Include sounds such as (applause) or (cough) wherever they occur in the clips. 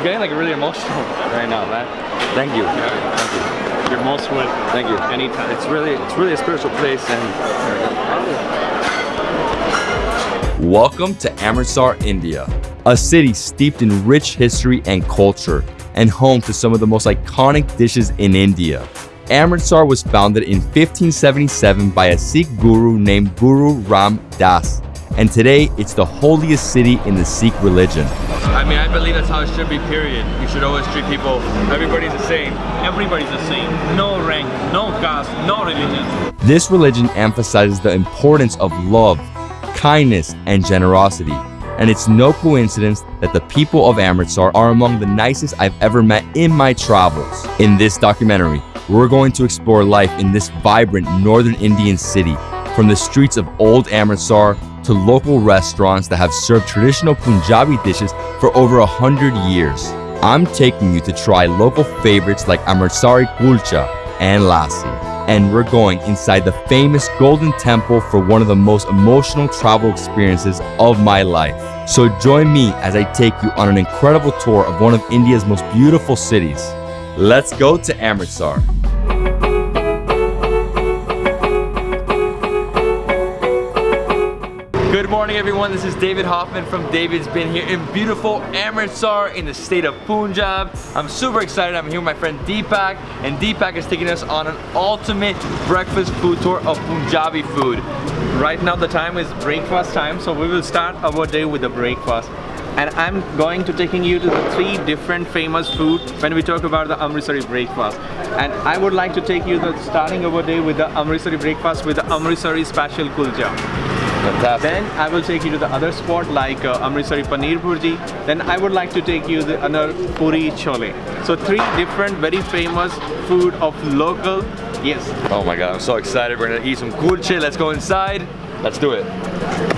I'm getting like really emotional (laughs) right now, man. Thank you. Thank you. You're most welcome. Thank you. Anytime. It's really, it's really a spiritual place and Welcome to Amritsar, India, a city steeped in rich history and culture and home to some of the most iconic dishes in India. Amritsar was founded in 1577 by a Sikh guru named Guru Ram Das, and today it's the holiest city in the Sikh religion. I mean, I believe that's how it should be, period. You should always treat people, everybody's the same. Everybody's the same. No rank, no caste, no religion. This religion emphasizes the importance of love, kindness, and generosity. And it's no coincidence that the people of Amritsar are among the nicest I've ever met in my travels. In this documentary, we're going to explore life in this vibrant northern Indian city, from the streets of old Amritsar to local restaurants that have served traditional Punjabi dishes for over a hundred years. I'm taking you to try local favorites like Amritsari kulcha and lassi. And we're going inside the famous Golden Temple for one of the most emotional travel experiences of my life. So join me as I take you on an incredible tour of one of India's most beautiful cities. Let's go to Amritsar. Good morning, everyone. This is David Hoffman from David's Been here in beautiful Amritsar in the state of Punjab. I'm super excited. I'm here with my friend Deepak, and Deepak is taking us on an ultimate breakfast food tour of Punjabi food. Right now the time is breakfast time, so we will start our day with the breakfast. And I'm going to taking you to the three different famous food when we talk about the Amritsari breakfast. And I would like to take you the starting our day with the Amritsari breakfast with the Amritsari special kulcha. Fantastic. Then I will take you to the other spot like uh, Amritsari Paneer Bhurji. Then I would like to take you the another Puri Chole. So three different very famous food of local, yes. Oh my God, I'm so excited. We're gonna eat some kulche. Let's go inside. Let's do it.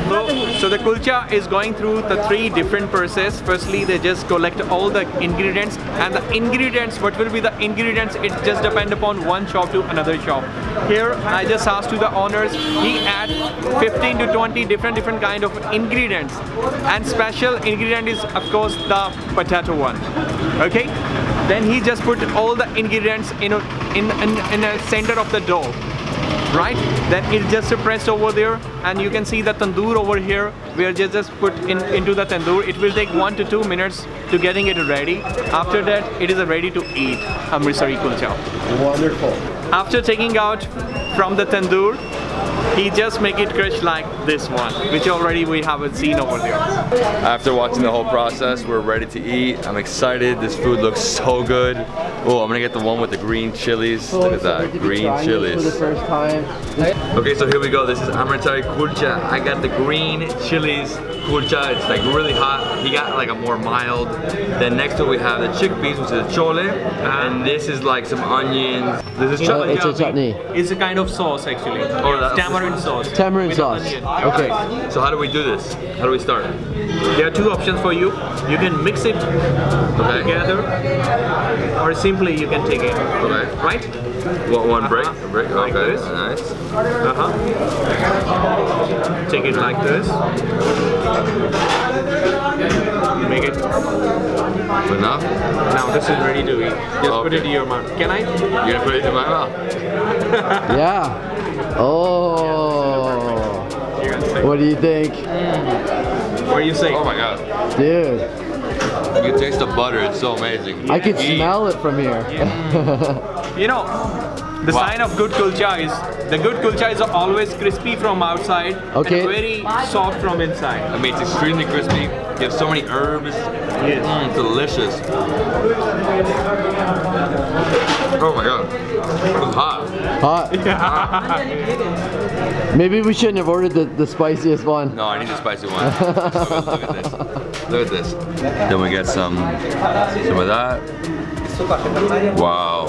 So, so the kulcha is going through the three different process. Firstly, they just collect all the ingredients and the ingredients, what will be the ingredients, it just depend upon one shop to another shop. Here, I just asked to the owners, he add 15 to 20 different different kind of ingredients. And special ingredient is of course the potato one. Okay? Then he just put all the ingredients in a, in, in, in the center of the dough right? Then just pressed over there and you can see the tandoor over here we are just, just put in into the tandoor. It will take one to two minutes to getting it ready. After that it is ready to eat. Amritsari kulcha Wonderful. After taking out from the tandoor he just make it crush like this one which already we haven't seen over there After watching the whole process, we're ready to eat. I'm excited. This food looks so good. Oh, I'm gonna get the one with the green chilies. Oh, Look at that, green For the chilies. first time. Okay, so here we go. This is Amritsari kulcha. I got the green chilies kulcha. It's like really hot. He got like a more mild. Then next to it we have the chickpeas, which is chole. And this is like some onions. This is Oh, chutney. it's a chutney. it's a kind of sauce actually Oh, that's- tamarind sauce Tamarind sauce. onion. Okay. So how do we do this? How do we start? There are two options for you. You can mix it Okay. together or simply you can take it. Okay. Right? One, one break. Uh-huh. break. Like Okay. this. Nice. Uh-huh. Take it like this. Make it. Enough. Now this is ready to eat. Just put it in your mouth. Can I? You're gonna put it in my mouth. (laughs) Yeah. Oh. You're gonna say. What do you think? What do you say? Oh my god. Dude, You can taste the butter. It's so amazing. I can Eat. smell it from here. (laughs) You know, the Wow. sign of good kulcha is the good kulcha is always crispy from outside Okay. and very soft from inside. I mean, it's extremely crispy. You have so many herbs. Yes. Mm, delicious. Oh my god. It's hot. Hot. Maybe we shouldn't have ordered the, the spiciest one. No, I need the spicy one. Look at this. Look at this. Then we get some some of that. Wow.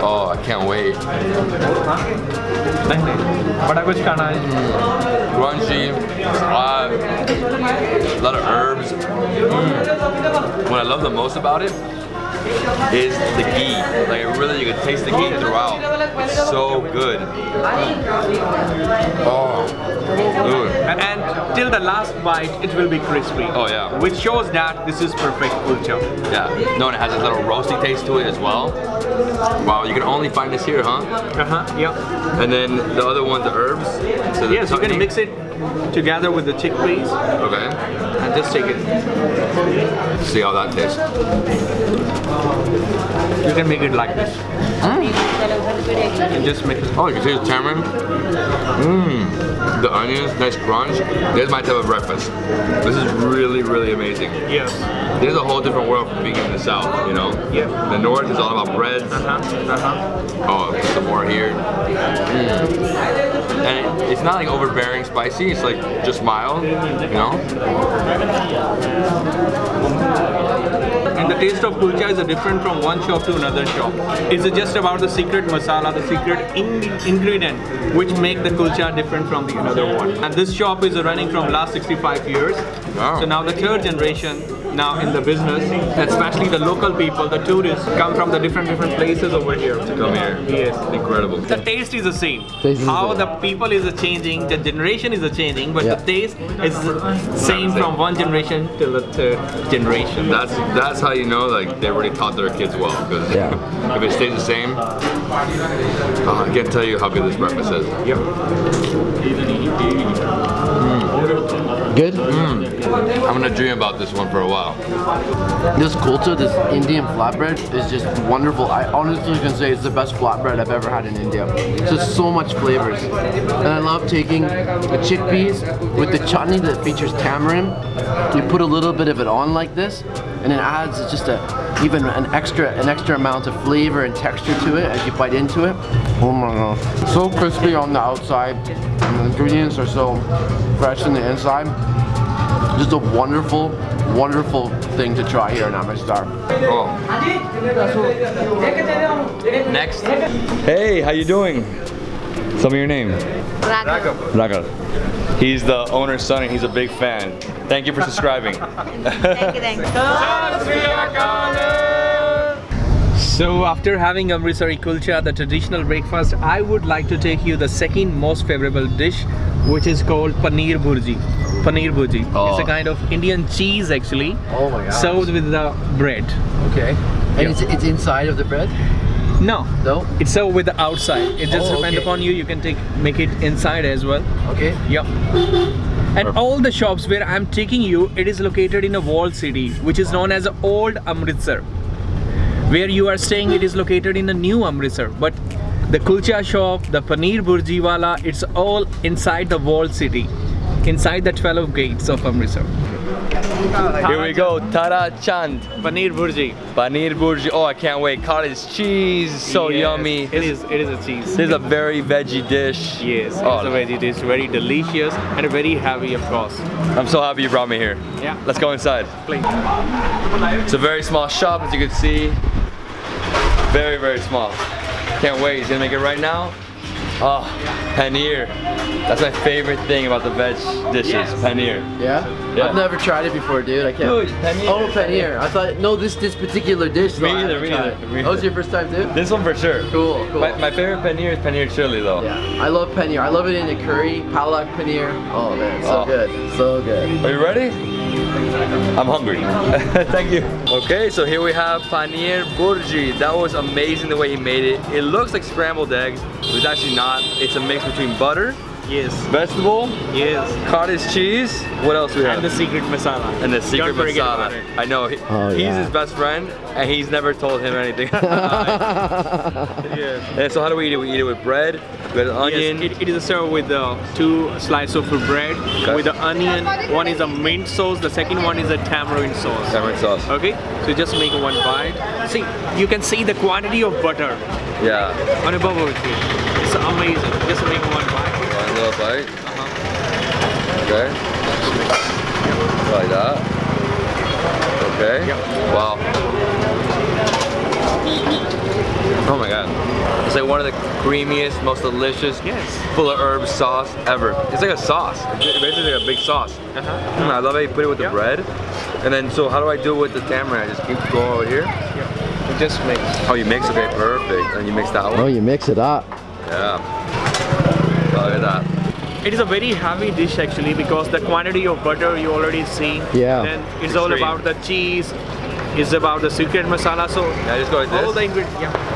Oh, I can't wait. बड़ा कुछ खाना है Crunchy, hot, a lot of herbs. Mm. What I love the most about it is the ghee. Like really, you can taste the ghee throughout. It's so good. Oh, dude. And till the last bite, it will be crispy. Oh, yeah. Which shows that this is perfect kulcha. Yeah. No, and it has a little roasty taste to it as well. Wow, you can only find this here, huh? Uh-huh, yeah. And then the other one, the herbs. So the Yes, you can mix it together with the chickpeas Okay. And just take it. See how that tastes. You can make it like this. Hmm? And just it. Oh, you can see the tamarind. Mmm. The onions, nice crunch. This is my type of breakfast. This is really, really amazing. Yes. There's a whole different world from being in the south, you know? Yeah. The north is all about breads. Uh-huh, uh-huh. Oh, some more here. Mm. And it- it's not like overbearing spicy, it's like just mild, you know? Taste of kulcha is different from one shop to another shop. It's just about the secret masala, the secret in ingredient which make the kulcha different from the another one. And this shop is running from last 65 years. Wow. So now the third generation now in the business, especially the local people, the tourists come from the different different places over here. to Come here. Yes. Incredible. The taste is the same. Taste How the the people is changing, the generation is changing, but Yeah. the taste is same from one generation till the third generation. That's that's how you know like they already taught their kids well. Because Yeah. (laughs) if it stays the same, oh, I can't tell you how good this breakfast is. Yep. Good? Mm. I'm gonna dream about this one for a while. This kulcha, this Indian flatbread is just wonderful. I honestly can say it's the best flatbread I've ever had in India. It's just so much flavors. And I love taking the chickpeas with the chutney that features tamarind. You put a little bit of it on like this and it adds just a even an extra an extra amount of flavor and texture to it as you bite into it. Oh my god. So crispy on the outside and the ingredients are so fresh in the inside. Just a wonderful, wonderful thing to try here in Amritsar. Oh. Next. Hey, how you doing? Tell me your name. Raghav. Raghav. He's the owner's son and he's a big fan. Thank you for subscribing. Thank you, thank you. (laughs) So after having Amritsari kulcha, the traditional breakfast, I would like to take you the second most favorable dish, which is called paneer bhurji. Paneer bhurji. Oh. It's Oh. a kind of Indian cheese actually, Oh my god. served with the bread. Okay. And it's, it's inside of the bread? No, No? it's served with the outside. It just Oh, depends okay. upon you. You can take make it inside as well. Okay. Yep. And all the shops where I'm taking you, it is located in a walled city, which is known as Old Amritsar. Where you are staying, it is located in a new Amritsar. But the kulcha shop, the paneer burji wala, it's all inside the walled city, inside the 12 gates of Amritsar. Here we go, Tara Chand. Paneer burji. Paneer burji. Oh, I can't wait. Cottage cheese, so Yes, yummy. It is. It is a cheese. This is a very veggie dish. Yes, Oh, it's a veggie dish, very delicious and very heavy, of course. I'm so happy you brought me here. Yeah. Let's go inside. Please. It's a very small shop, as you can see. Very, very small. Can't wait. He's gonna make it right now. Oh, paneer. That's my favorite thing about the veg dishes. Yes. Paneer. Yeah? Yeah. I've never tried it before, dude. I can't. Dude, paneer. Oh, paneer. I thought, no, this this particular dish. Me though, I me tried. neither, me Oh, it's your first time, too? This one for sure. Cool, cool. My, my favorite paneer is paneer chili though. yeah, I love paneer. I love it in a curry, palak paneer. Oh man, so Oh. good, so good. Are you ready? I'm hungry. (laughs) Thank you. Okay, so here we have paneer burji. That was amazing the way he made it. It looks like scrambled eggs, but it's actually not. It's a mix between butter, Yes. vegetable, Yes. cottage cheese. What else we have? And the secret masala. And the secret Don't forget about masala. it. I know. He, Oh, he's yeah. his best friend, and he's never told him anything. (laughs) Yes. and so how do we eat it? We eat it with bread, with an onion. Yes, it, it is served with uh, two slices of bread Okay. with the onion. One is a mint sauce, the second one is a tamarind sauce. Tamarind sauce. Okay, so just make one bite. See, you can see the quantity of butter Yeah. on a bubble tree. It's amazing. Just make one bite. One little bite. Uh-huh. Okay. Like that. Okay. Yep. Wow. Oh my god. It's like one of the creamiest, most delicious, Yes. full of herbs sauce ever. It's like a sauce. It's basically like a big sauce. Uh-huh. Mm, I love how you put it with the Yep. bread. And then, so how do I do it with the tamarind? I just keep going over here. Yep. Just mix. Oh, you mix? Okay, perfect. And you mix that Oh, one? you mix it up. Yeah. Look at that. It is a very heavy dish actually because the quantity of butter you already see. Yeah. Then it's all about the cheese. It's about the secret masala. So Yeah, just go like all this. the ingredients. Yeah.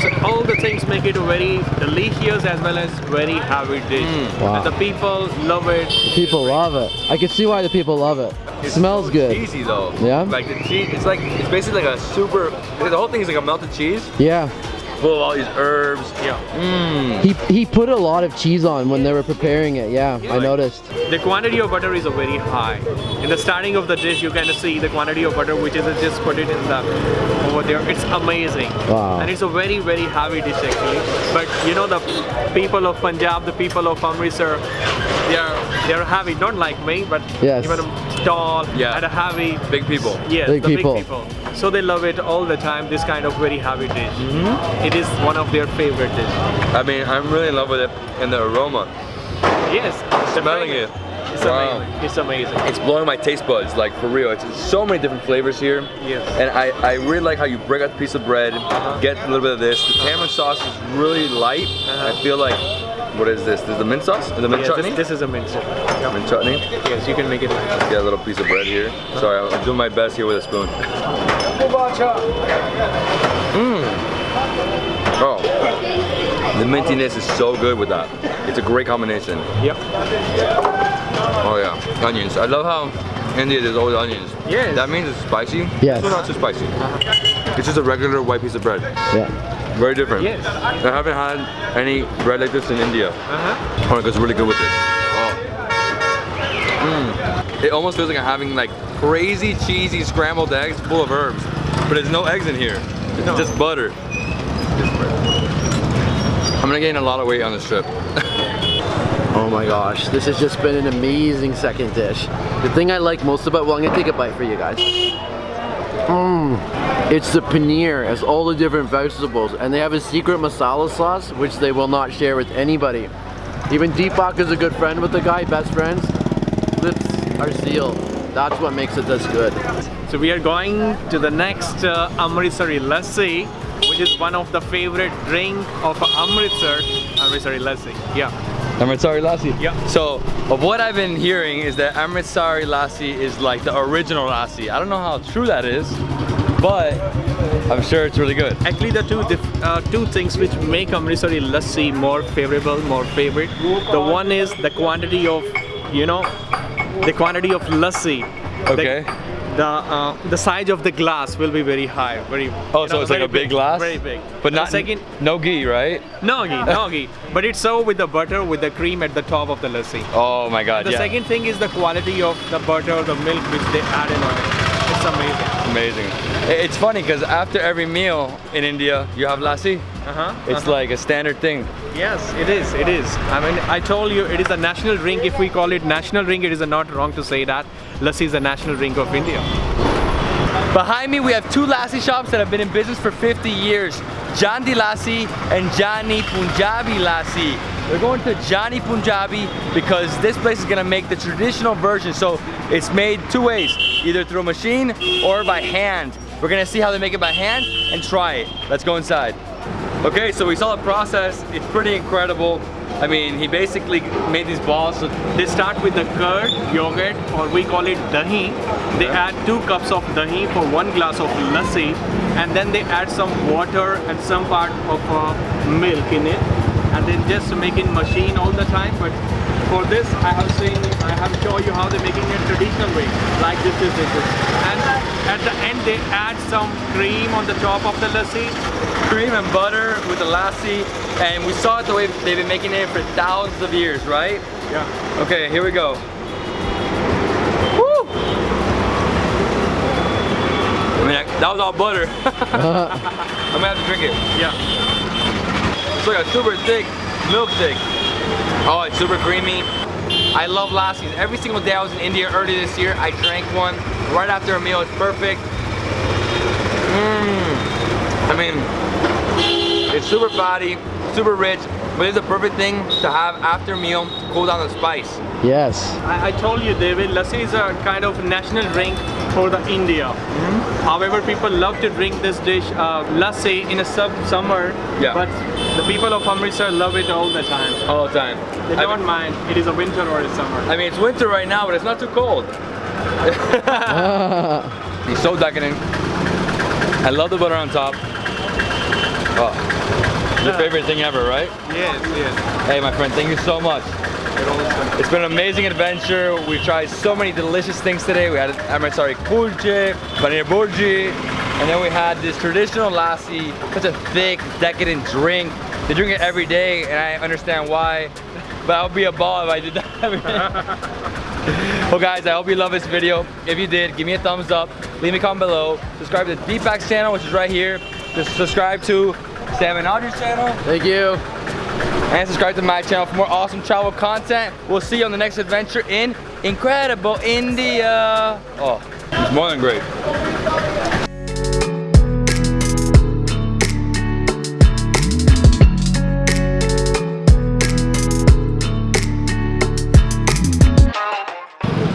So all the things make it a very delicious as well as very heavy dish. Mm. Wow. And the people love it. People love it. I can see why the people love it. It smells good. Cheesy though. Yeah? Like the cheese, it's like, it's basically like a super, the whole thing is like a melted cheese Yeah. Full of all these herbs. Yeah. Mmm. He he put a lot of cheese on when they were preparing it. Yeah, I noticed. The quantity of butter is a very high. In the starting of the dish, you can see the quantity of butter, which is just put it in the over there. It's amazing, Wow. and it's a very very heavy dish actually. But you know the people of Punjab, the people of Amritsar, they are they are heavy. Not like me, but Yes. even tall Yeah. and heavy. Big people. Yes, Big the people. big people. So they love it all the time. This kind of very heavy dish. Mm-hmm. It is one of their favorite dish. I mean, I'm really in love with it and the aroma. Yes, Smelling it. It's Wow. amazing. It's amazing. It's blowing my taste buds, like for real. It's so many different flavors here. Yes. And I, I really like how you break out the piece of bread, uh-huh. get a little bit of this. The tamarind sauce is really light. Uh-huh. I feel like, what is this? This is the mint sauce? Is the mint Yeah, chutney? this, this is a mint soup. Yeah. mint chutney. Yes, you can make it. Get a little piece of bread here. Uh-huh. Sorry, I'm doing my best here with a spoon. Mmm. Oh. The mintiness is so good with that. It's a great combination. Yep. Oh yeah, onions. I love how India there's always onions. Yeah. That means it's spicy. Yes. It's not too spicy. It's just a regular white piece of bread. Yeah. Very different. Yes. I haven't had any bread like this in India. Uh-huh. Oh, it goes really good with this. Oh. Mm. It almost feels like I'm having like crazy cheesy scrambled eggs full of herbs. But there's no eggs in here. It's No. just butter. I'm gonna gain a lot of weight on this trip. (laughs) Oh my gosh, this has just been an amazing second dish. The thing I like most about, well, I'm gonna take a bite for you guys. Mmm, it's the paneer, it's all the different vegetables, and they have a secret masala sauce, which they will not share with anybody. Even Deepak is a good friend with the guy, best friends. Lips are sealed. That's what makes it this good. So we are going to the next uh, Amritsari lassi, which is one of the favorite drink of Amritsar. Amritsari lassi. Yeah. Amritsari lassi. Yeah. So, of what I've been hearing is that Amritsari lassi is like the original lassi. I don't know how true that is, but I'm sure it's really good. Actually, the two uh, two things which make Amritsari lassi more favorable, more favorite. The one is the quantity of, you know, the quantity of lassi. Okay. The uh, the size of the glass will be very high, very. Oh, you so know, it's like a big glass? Very big. But And not second. no ghee, right? No ghee, no ghee. But it's served with the butter, with the cream at the top of the lassi. Oh my god, The yeah. second thing is the quality of the butter, the milk which they add in on it. It's amazing. Amazing. It's funny because after every meal in India, you have lassi. Uh-huh. It's like a standard thing. Yes, it is. It is. I mean, I told you it is a national drink. If we call it national drink, it is not wrong to say that. Lassi is a national drink of India. Behind me, we have two lassi shops that have been in business for 50 years. Jandi Lassi and Johnny Punjabi Lassi. We're going to Johnny Punjabi because this place is gonna make the traditional version. So it's made two ways, either through a machine or by hand. We're gonna see how they make it by hand and try it. Let's go inside. Okay, so we saw the process. It's pretty incredible. I mean, he basically made these balls. So They start with the curd, yogurt, or we call it dahi. They add two cups of dahi for one glass of lassi, and then they add some water and some part of uh, milk in it, and then just make in machine all the time. But for this, I have seen, I have shown you how they're making it traditional way, like this, this, this, this. And at the end, they add some cream on the top of the lassi. cream and butter with the lassi, and we saw it the way they've been making it for thousands of years, right? Yeah. Okay, here we go. Woo! I mean, that was all butter. (laughs) Uh. I'm gonna have to drink it. Yeah. It's like a super thick milkshake. Oh, it's super creamy. I love lassis. Every single day I was in India earlier this year, I drank one right after a meal. It's perfect. Mmm. I mean, it's super fatty, super rich, but it's a perfect thing to have after a meal, to cool down the spice. Yes. I, I told you, David, lassi is a kind of national drink for the India. Hmm. However, people love to drink this dish, uh, lassi, in a sub summer. Yeah. But the people of Amritsar love it all the time. All the time. They I don't mean, mind. It is a winter or a summer. I mean, it's winter right now, but it's not too cold. He's so decadent. I love the butter on top. Oh, your favorite thing ever, right? yes, yes. Hey, my friend, thank you so much. It's been an amazing adventure. We've tried so many delicious things today. We had Amritsari kulche, paneer burji, and then we had this traditional lassi, such a thick, decadent drink. They drink it every day, and I understand why. But I would be a ball if I did that every day. (laughs) well guys, I hope you love this video. If you did, give me a thumbs up, leave me a comment below, subscribe to the Deepak's channel, which is right here. Just subscribe to Sam and Audrey's channel, Thank you. and subscribe to my channel for more awesome travel content. We'll see you on the next adventure in incredible India. Oh, it's more than great.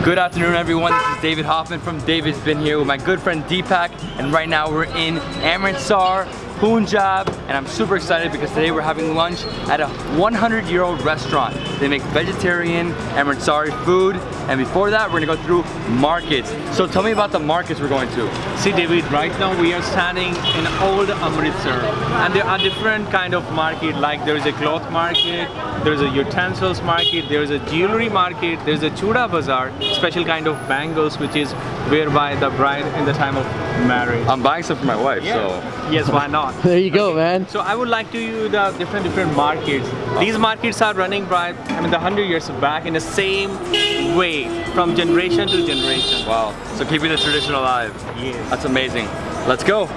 Good afternoon everyone, this is David Hoffman from David's Been here with my good friend Deepak and right now we're in Amritsar, Punjab and I'm super excited because today we're having lunch at a 100 year old restaurant. They make vegetarian Amritsari food and before that we're gonna go through markets. So tell me about the markets we're going to. See David, right now we are standing in old Amritsar and there are different kind of market like there is a cloth market, there is a utensils market, there is a jewelry market, there is a chuda bazaar, special kind of bangles which is wear by the bride in the time of marriage. I'm buying some for my wife, so. Yes, why not? (laughs) There you go, man. So I would like to you the different different markets. These markets are running by I mean the hundred years back in the same way from generation to generation. Wow, so keeping the tradition alive. Yes. That's amazing. Let's go.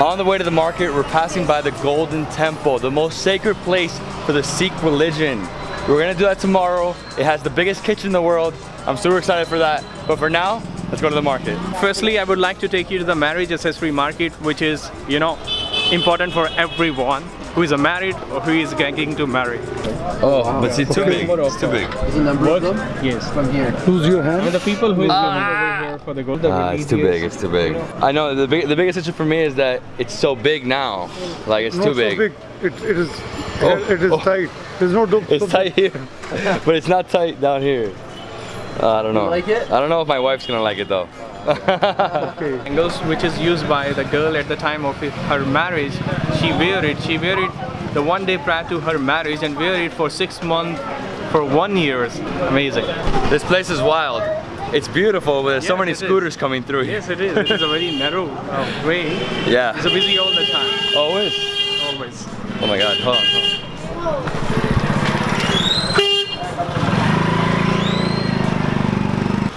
On the way to the market, we're passing by the Golden Temple, the most sacred place for the Sikh religion. We're gonna do that tomorrow. It has the biggest kitchen in the world. I'm super excited for that. But for now, let's go to the market. Firstly, I would like to take you to the marriage accessory market, which is, you know, important for everyone who is married or who is getting to marry. Oh, but it's too big. It's too big. There's a number of them Yes. from here. Who's your And the people who is coming over here for the gold. Ah, it's too big. It's too big. I know the big, the biggest issue for me is that it's so big now. Like it's not too so big. big. It, it is Oh, it is oh. tight. There's no dip. It's tight here, (laughs) but it's not tight down here. Uh, I don't know. like it? I don't know if my wife's gonna like it though. Okay. Bangles which is used by the girl at the time of her marriage. She wear it. She wear it the one day prior to her marriage and wear it for six months, for one years. Amazing. This place is wild. It's beautiful, but there's so many it is. scooters coming through. Yes, it is. It is a very narrow uh, way. Yeah. It's busy all the time. Always. Always. Oh my god, hold on. Hold on.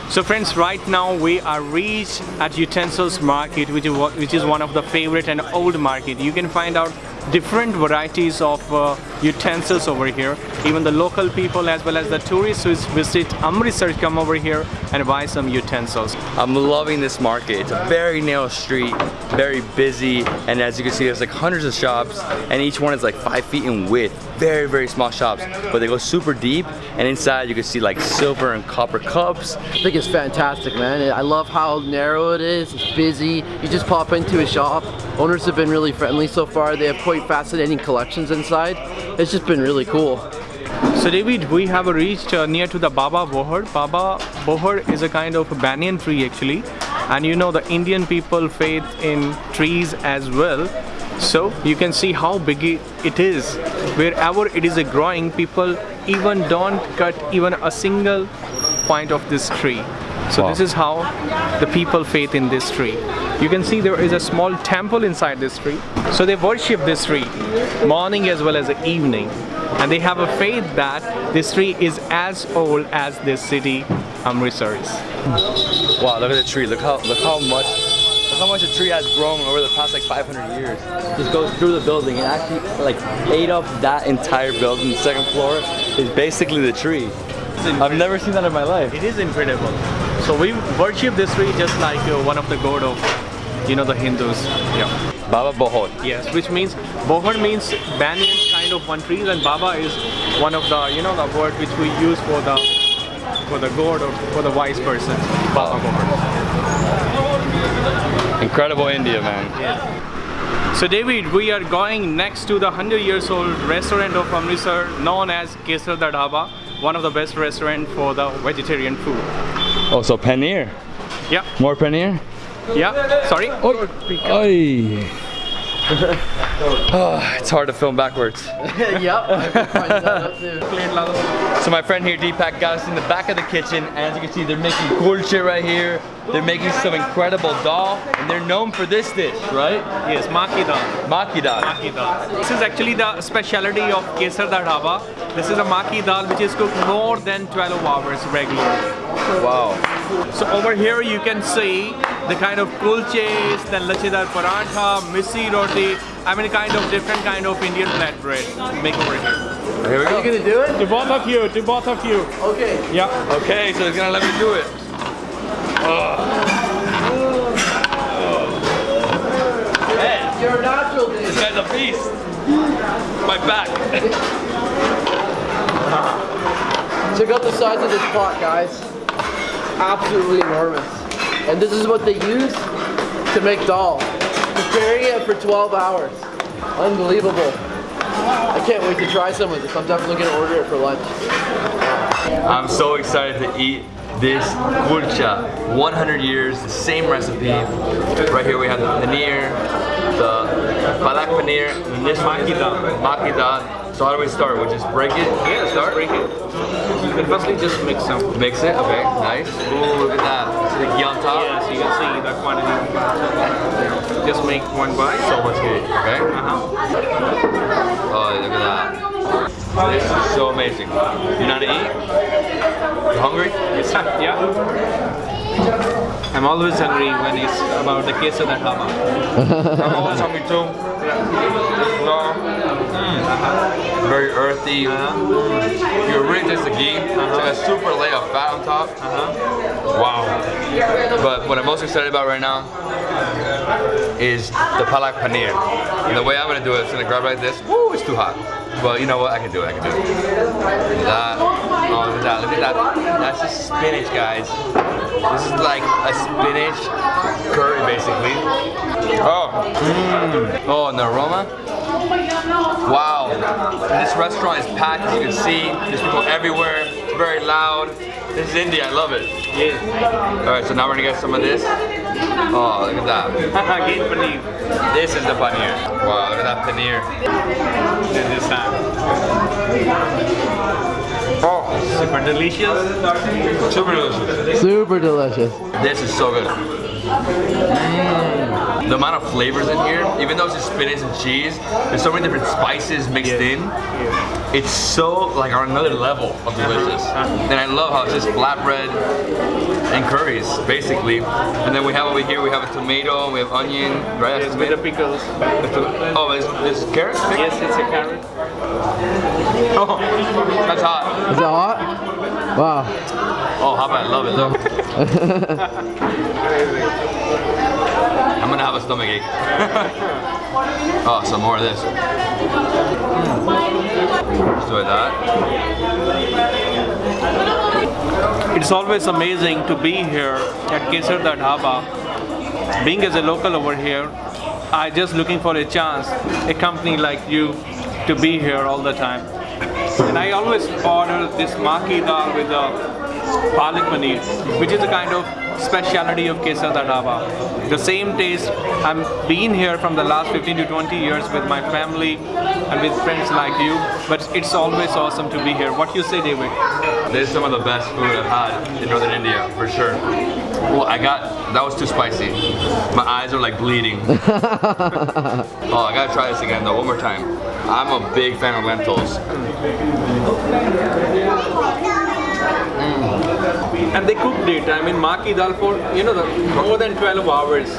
So friends, right now we are reached at Utensils Market, which is, which is one of the favorite and old market. You can find out different varieties of uh, utensils over here. Even the local people as well as the tourists who visit Amritsar come over here and buy some utensils. I'm loving this market. It's a very narrow street, very busy, and as you can see, there's like hundreds of shops, and each one is like five feet in width. Very, very small shops, but they go super deep, and inside you can see like silver and copper cups. I think it's fantastic, man. I love how narrow it is. It's busy. You just pop into a shop. Owners have been really friendly so far. They have quite fascinating collections inside. It's just been really cool. So David, we have reached uh, near to the Baba Bohar. Baba Bohar is a kind of a banyan tree actually. And you know the Indian people faith in trees as well. So you can see how big it it is. Wherever it is a growing, people even don't cut even a single point of this tree. So Wow. this is how the people faith in this tree. You can see there is a small temple inside this tree. So they worship this tree morning as well as the evening. And they have a faith that this tree is as old as this city, Amritsar is. Wow, look at the tree. Look how look how much how much the tree has grown over the past like 500 years. Just goes through the building and actually like ate up that entire building. The second floor is basically the tree. I've never seen that in my life. It is incredible. So we worship this tree just like uh, one of the god of, you know, the Hindus. Yeah. Baba Bohar. Yes, which means Bohar means banyan kind of one tree, and Baba is one of the you know the word which we use for the for the god or for the wise person. Baba god. Incredible India, man. So David, we are going next to the 100 years old restaurant of Amritsar known as Kesar Da Dhaba, one of the best restaurant for the vegetarian food. Oh, so paneer. Yeah, More paneer? Yeah, sorry. Oy. oh, (laughs) ah, it's hard to film backwards. (laughs) yep. I've been finding that out too. So my friend here, Deepak, got us in the back of the kitchen. And as you can see, they're making kulcha right here. They're making some incredible dal. And they're known for this dish, right? Yes, Maki dal. Maki dal. Maki dal. This is actually the specialty of Kesar Da Dhaba. This is a Maki dal which is cooked more than 12 hours regularly. Wow. So over here you can see the kind of kulches, then lachidar paratha, missi roti, I mean kind of different kind of Indian flatbread make over here. Here we Are you gonna do it? To both of you, to both of you. Okay. Yeah. Okay, so he's gonna let me do it. You're a natural, dude. This guy's a beast. My back. (laughs) Check out the size of this pot, guys. Absolutely enormous. And this is what they use to make dal. Preparing it for 12 hours. Unbelievable. I can't wait to try some of this. I'm definitely gonna order it for lunch. I'm so excited to eat this kulcha. 100 years, the same recipe. Right here we have the paneer, the palak paneer, and this maki dal. Maki dal. So how do we start? We just break it? Yeah, start. break it. You can firstly just mix some. Mix it. Okay, nice. Ooh, look at that. Ghee on top? Yeah, so you can see the quantity. Just make one bite. So much ghee. Okay. Uh-huh. Oh, look at that. This is so amazing. You know how to eat? You hungry? Yeah. I'm always hungry when it's about the of the dhaba. I'm always hungry too. No. Mm. Uh-huh. Very earthy. You really taste the ghee. Uh-huh. It's like a super layer of fat on top. Uh-huh. Wow. But what I'm most excited about right now is the palak paneer. And the way I'm gonna do it is gonna grab like this. Woo, it's too hot. Well, you know what? I can do it. I can do it. That. Oh, look at that. Look at that. That's just spinach, guys. This is like a spinach curry, basically. Oh. Mm. Oh, and the aroma. Wow. This restaurant is packed, as you can see. There's people everywhere. It's very loud. This is India. I love it. Yeah. All right, so now we're gonna get some of this. Oh, look at that. (laughs) Again paneer. This is the paneer. Wow, look at that paneer. Then this time. Oh, Super delicious. super delicious. Super delicious. This is so good. Mm. The amount of flavors in here, even though it's just spinach and cheese, there's so many different spices mixed in. It's so like on another level of delicious. And I love how it's just flatbread and curries, basically. And then we have over here, we have a tomato, we have onion, right? Yes, with the pickles. Oh, is, is carrot? Yes, it's a carrot. Oh, that's hot. Is that hot? Wow. Oh, how about I love it though. (laughs) (laughs) I'm gonna have a stomach ache. (laughs) oh, some more of this. Do like that. It's always amazing to be here at Kesar Da Dhaba. Being as a local over here, I just looking for a chance, a company like you, to be here all the time. And I always order this maki dal with the palak paneer, which is a kind of speciality of Kesar Da Dhaba. The same taste. I'm been here from the last 15 to 20 years with my family and with friends like you, but it's always awesome to be here. What do you say, David? This is some of the best food I've had in northern India, for sure. Well, I got, that was too spicy. My eyes are like bleeding. (laughs) oh, I gotta try this again though, one more time. I'm a big fan of lentils. And they cooked it. I mean, maki dal for you know the more than 12 hours.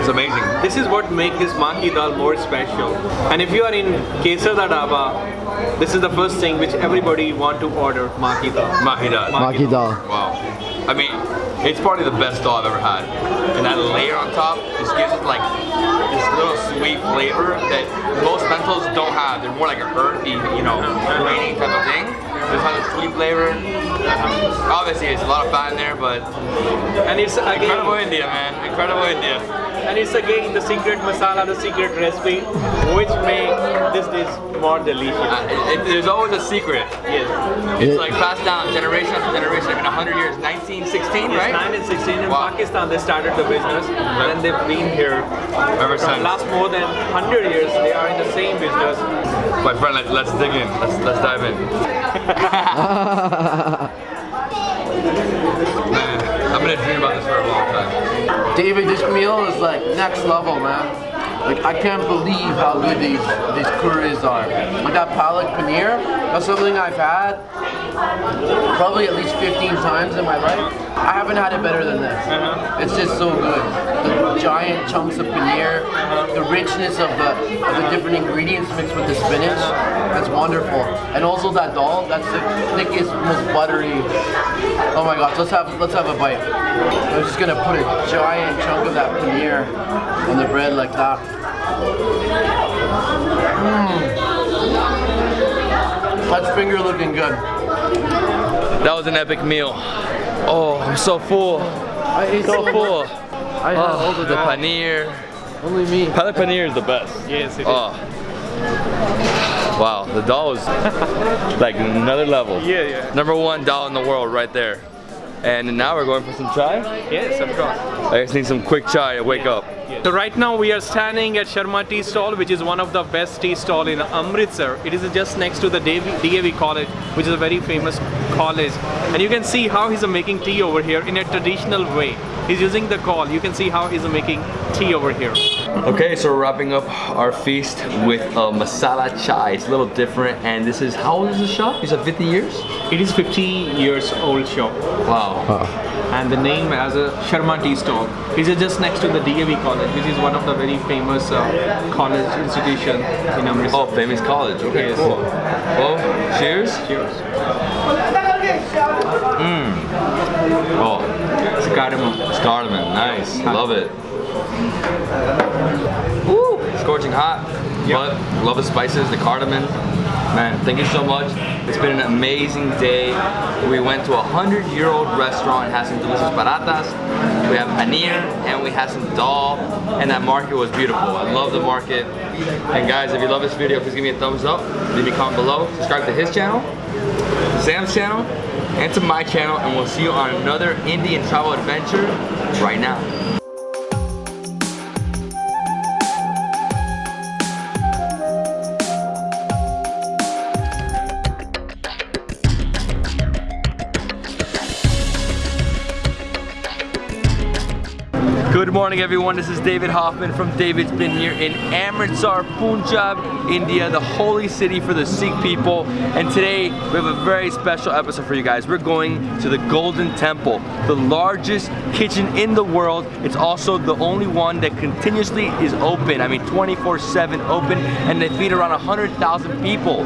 It's amazing. This is what makes this maki dal more special. And if you are in Kesar Da Dhaba, this is the first thing which everybody want to order maki dal. Mahi dal. Maki dal. Wow. I mean, It's probably the best dal I've ever had. And that layer on top just gives it like this little sweet flavor that most lentils don't have. They're more like a earthy, you know, grainy type of thing. This has a sweet flavor. Um, obviously, it's a lot of fat in there, but And it's incredible India, man. Incredible India. And it's again the secret masala, the secret recipe, which makes this dish more delicious. Uh, it, it- there's always a secret. Yes. It's like passed down generation after generation. It's been 100 years. 1916, Yes, right? 9 and 16 in Wow. Pakistan they started the business and they've been here Ever for since. last more than 100 years they are in the same business. My friend, let, let's dig in. Let's, let's dive in. (laughs) Man, I've been a dream about this for a long time. David, this meal is like next level, man. Like I can't believe how good these these curries are. Like that palak paneer, that's something I've had probably at least 15 times in my life. I haven't had it better than this. Uh-huh. It's just so good. The giant chunks of paneer, the richness of the of the different ingredients mixed with the spinach. That's wonderful. And also that dal, that's the thickest, most buttery. Oh my gosh, let's have let's have a bite. I'm just gonna put a giant chunk of that paneer on the bread like that. Mm. That's finger looking good. That was an epic meal. Oh, I'm so full. I ate So so full. I had oh. all Oh, of the that. paneer. Only me. Palak paneer is the best. Yes, it is. Oh. Wow, the dal is (laughs) like another level. Yeah, yeah. Number one dal in the world right there. And now we're going for some chai. Yes, of course. I just need some quick chai to wake up. So right now we are standing at Sharma Tea Stall, which is one of the best tea stall in Amritsar. It is just next to the DAV DAV College, which is a very famous college. And you can see how he's making tea over here in a traditional way. He's using the call. You can see how he's making tea over here. Okay, so we're wrapping up our feast with a masala chai. It's a little different, and this is how old is the shop? You said 50 years? It is 50 years old shop. Wow. and the name as a Sharma Tea Stall. It is just next to the DAV College, which is one of the very famous uh, college institution in Amritsar. Oh, famous college. Okay, Yes. cool. Well, cheers. Cheers. Mm. Oh, It's cardamom. it's cardamom. Nice. Love it. Woo! Scorching hot. But love the spices, the cardamom. Man, thank you so much. It's been an amazing day. We went to a hundred year old restaurant, and had some delicious parathas. We have paneer and we had some dal and that market was beautiful. I love the market. And guys, if you love this video, please give me a thumbs up. Leave me a comment below. Subscribe to his channel, Sam's channel, and to my channel. And we'll see you on another Indian travel adventure right now. Good morning everyone, this is David Hoffman from David's Been here in Amritsar, Punjab, India, the holy city for the Sikh people. And today we have a very special episode for you guys. We're going to the Golden Temple, the largest kitchen in the world. It's also the only one that continuously is open. I mean 24-7 open and they feed around 100,000 people.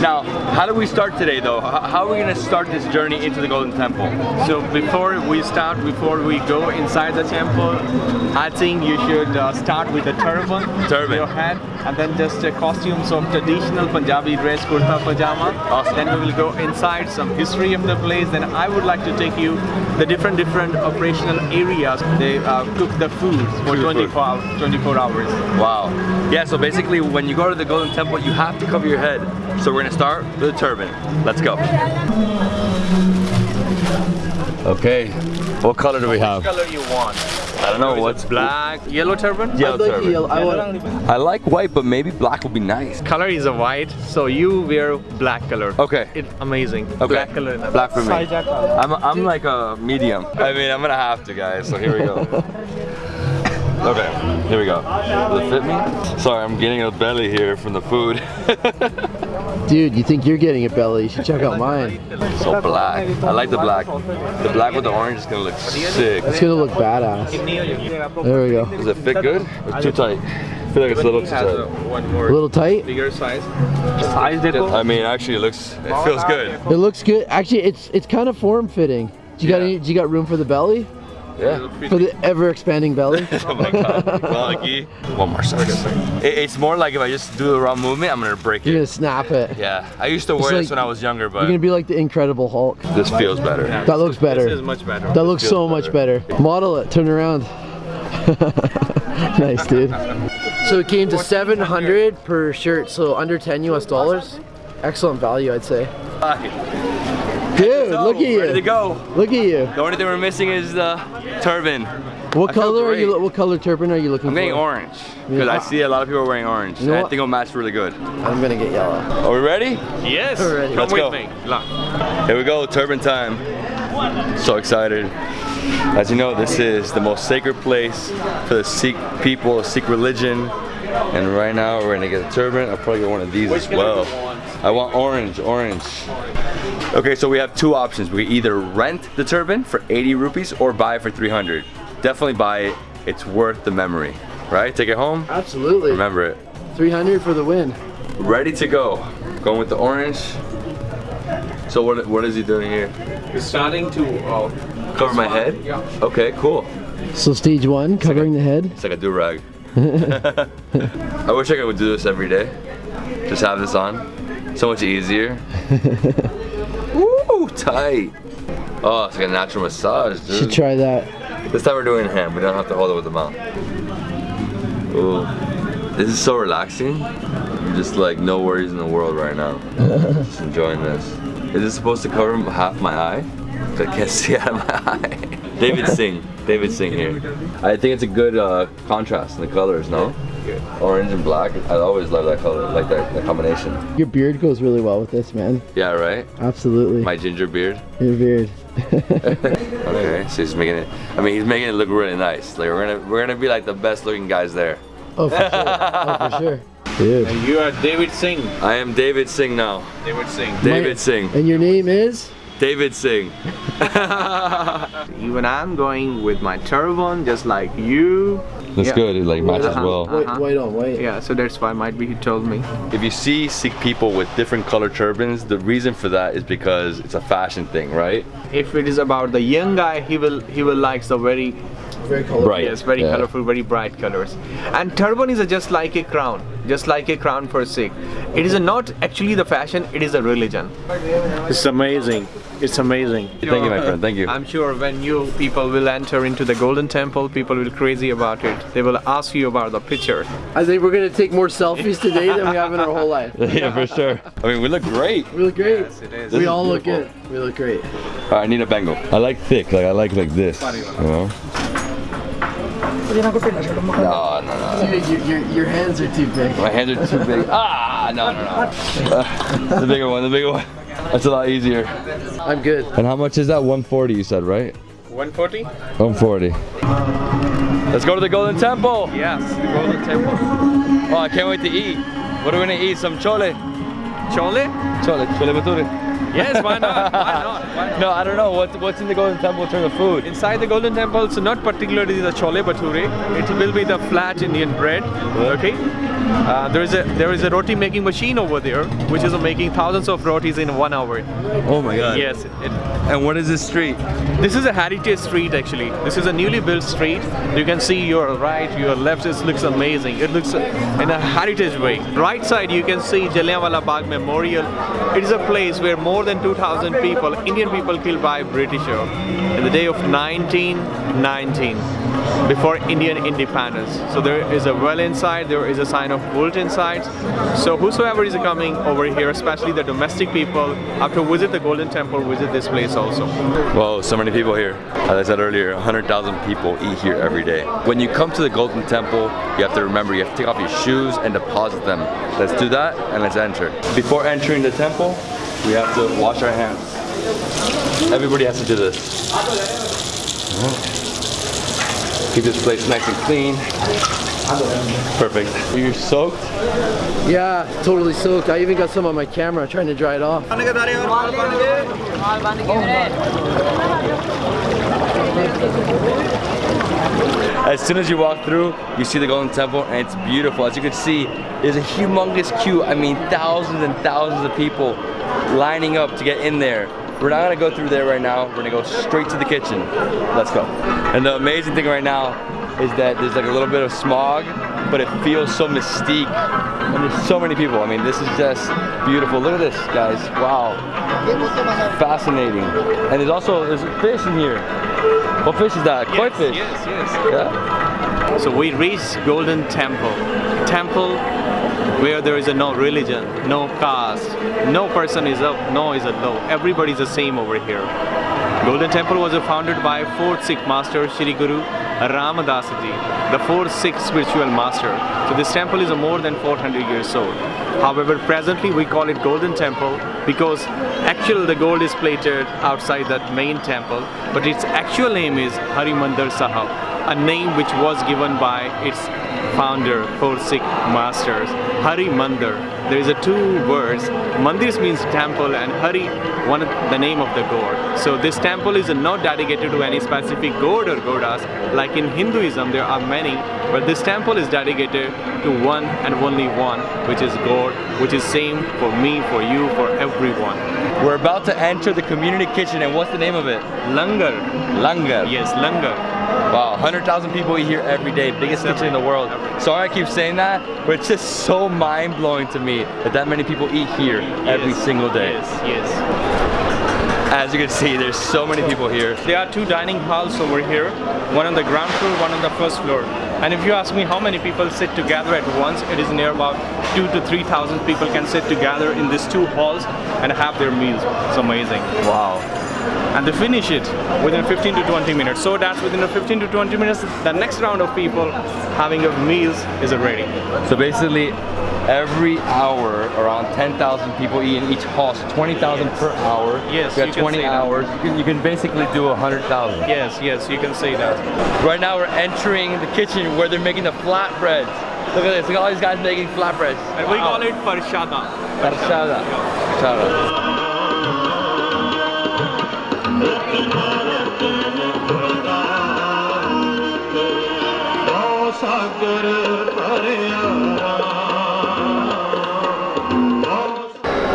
Now, how do we start today though? How are we gonna start this journey into the Golden Temple? So before we start, before we go inside the temple, I think you should uh, start with the turban, Turban. your head, and then just uh, costumes of traditional Punjabi dress, kurta pajama. Awesome. Then we will go inside some history of the place. Then I would like to take you the different different operational areas. They uh, cook the food for Cook 24 food. hours. 24 hours. Wow. Yeah, so basically when you go to the Golden Temple, you have to cover your head. So we're gonna start with a turban. Let's go. Okay, what color do we have? color you want? I don't know, what's Black, yellow turban. Yellow I'd like turban. yellow- I want I like white, but maybe black would be nice. Color is a white, so you wear black color. Okay. It's amazing. Okay. Black color. in the Black for me. I'm, I'm like a medium. I mean, I'm gonna have to, guys, so here we go. (laughs) Okay, here we go. Does it fit me? Sorry, I'm getting a belly here from the food. (laughs) Dude, you think you're getting a belly? You should check out mine. so black. I like the black. The black with the orange is gonna look sick. It's gonna look badass. There we go. Does it fit good? Or too tight? I feel like it's a little too tight. Uh, a little tight. bigger size. Size देखो. I mean, actually, it looks, it feels good. It looks good. Actually, it's it's kind of form fitting. Do you got Yeah. any? Do you got room for the belly? Yeah. For the ever expanding belly. (laughs) oh my god. Lucky. One more size. It, it's more like if I just do the wrong movement, I'm gonna break it. You're gonna snap it. Yeah. I used to wear like- this when I was younger, but. You're gonna be like the Incredible Hulk. this feels better. That looks better. This is much better. That looks feels so much better. Model it, turn around. (laughs) nice, dude. So it came to 700 per shirt, so under 10 US dollars. Excellent value, I'd say. Dude, look at you. Ready to you. go. Look at you. The only thing we're missing is the turban. What I color are you? What color turban are you looking I'm for? getting orange because I see a lot of people wearing orange. You know and I think it'll match really good. I'm gonna get yellow. Are we ready? Yes. Already. Come Let's with go. me. Here we go, turban time. So excited. As you know, this is the most sacred place for the Sikh people, Sikh religion. And right now we're gonna get a turban. I'll probably get one of these as well. I want orange, orange. Okay, so we have two options. We either rent the turban for 80 rupees or buy it for 300. Definitely buy it. It's worth the memory, right? Take it home, Absolutely. remember it. 300 for the win. Ready to go. Going with the orange. So what, what is he doing here? He's starting to. Uh, Cover my head? Yeah. Okay, cool. So stage one, covering the head. It's like a do-rag. (laughs) (laughs) I wish I could do this every day. Just have this on. So much easier. (laughs) Woo, tight. Oh, it's like a natural massage, Should try that. This time we're doing hand. We don't have to hold it with the mouth. Ooh. This is so relaxing. I'm just like no worries in the world right now. (laughs) just enjoying this. Is this supposed to cover half my eye? I can't (laughs) see out of my eye. David Singh. David Singh here. I think it's a good uh, contrast in the colors, no? Orange and black. I always love that color, like that, that combination. Your beard goes really well with this, man. Yeah, right? Absolutely. My ginger beard. Your beard. (laughs) (laughs) Okay, so he's making it. I mean, he's making it look really nice. Like we're gonna we're gonna be like the best looking guys there. Oh, for sure. Oh, for sure. (laughs) Dude. you are David Singh. I am David Singh now. David Singh. David My- Singh. And your name is? David Singh. Even I'm going with my turban, just like you. That's Yeah. good. It like matches Uh-huh. well. White, Uh-huh. white on wait. Yeah, so that's why might be he told me. If you see Sikh people with different color turbans, the reason for that is because it's a fashion thing, right? If it is about the young guy, he will he will like the very Very colorful. Bright. yes, very Yeah. colorful, very bright colors. And turban is a, just like a crown, just like a crown for Sikh. It is a not actually the fashion, it is a religion. It's amazing. It's amazing. Thank you, my friend. Thank you. I'm sure when you people will enter into the Golden Temple, people will crazy about it. They will ask you about the picture. I think we're gonna take more selfies today than we have in our whole life. (laughs) yeah, for sure. I mean, we look great. We look great. Yes, it is. We is all look good. We look great. All right, I need a Bengal. I like thick. Like I like like this. You know? No, no, no. Dude, your, your, your hands are too big. My hands are too big. Ah, no, no, no. Uh, (laughs) the bigger one, the bigger one. That's a lot easier. I'm good. And how much is that? 140 you said, right? 140? 140. Let's go to the Golden Temple. Yes, the Golden Temple. Oh, I can't wait to eat. What are we gonna eat? Some chole. Chole? Chole, chole bhature. Yes, why not? Why not? Why not? (laughs) No, I don't know. What, what's in the Golden Temple in terms of food? Inside the Golden Temple, it's not particularly the chole bhature. It will be the flat Indian bread. Okay. Uh, there is a there is a roti making machine over there, which is making thousands of rotis in one hour. Oh my god. Yes. It, And what is this street? this is a heritage street actually. This is a newly built street. You can see your right, your left. It looks amazing. It looks in a heritage way. Right side, you can see Jallianwala Bagh Memorial. It is a place where more than 2,000 people, Indian people, killed by Britisher in the day of 1919 before Indian independence. So there is a well inside, there is a sign of built inside. So whosoever is coming over here, especially the domestic people, after visit the Golden Temple, visit this place also. Whoa, so many people here. As I said earlier, 100,000 people eat here every day. When you come to the Golden Temple, you have to remember you have to take off your shoes and deposit them. Let's do that and let's enter. Before entering the temple, we have to wash our hands. Everybody has to do this. Mm-hmm. Keep this place nice and clean. Perfect. You're soaked? Yeah, totally soaked. I even got some on my camera trying to dry it off. As soon as you walk through, you see the Golden Temple and it's beautiful. As you can see, there's a humongous queue. I mean, thousands and thousands of people lining up to get in there we're not gonna go through there right now. We're gonna go straight to the kitchen. Let's go. And the amazing thing right now is that there's like a little bit of smog, but it feels so mystique. And there's so many people. I mean, this is just beautiful. Look at this, guys. Wow. Fascinating. And there's also there's fish in here. What fish is that? Koi fish. Yes, yes. Yeah. So we reached Golden Temple. Temple where there is a no religion, no caste, no person is up, no is a low. Everybody is the same over here. Golden Temple was founded by fourth Sikh master Shri Guru Ramadas Ji, the fourth Sikh spiritual master. So this temple is more than 400 years old. However, presently we call it Golden Temple because actually the gold is plated outside that main temple, but its actual name is Hari Mandir Sahib, a name which was given by its founder, four Sikh masters, Hari Mandir. There is a two words. Mandir means temple and Hari, one the name of the god. So this temple is not dedicated to any specific god or goddess. Like in Hinduism, there are many, but this temple is dedicated to one and only one, which is God, which is same for me, for you, for everyone. We're about to enter the community kitchen, and what's the name of it? Langar. Langar. Yes, langar. Wow, 100,000 people eat here every day. Biggest kitchen in the world. Sorry I keep saying that, but it's just so mind-blowing to me that that many people eat here every single day. Yes, yes. As you can see, there's so many people here. There are two dining halls over here, one on the ground floor, one on the first floor. And if you ask me how many people sit together at once, it is near about two to three thousand people can sit together in these two halls and have their meals. It's amazing. Wow. And they finish it within 15 to 20 minutes. So that's within a 15 to 20 minutes, the next round of people having of meals is ready. So basically, every hour, around 10,000 people eat in each hall, so 20,000 per hour. Yes, you you got can 20 say that. hours. You can, you can basically do 100,000. Yes, yes, you can say that. Right now, we're entering the kitchen where they're making the flatbreads. Look at this. Look at all these guys making flatbreads. And we call it parshada. Parshada. Parshada.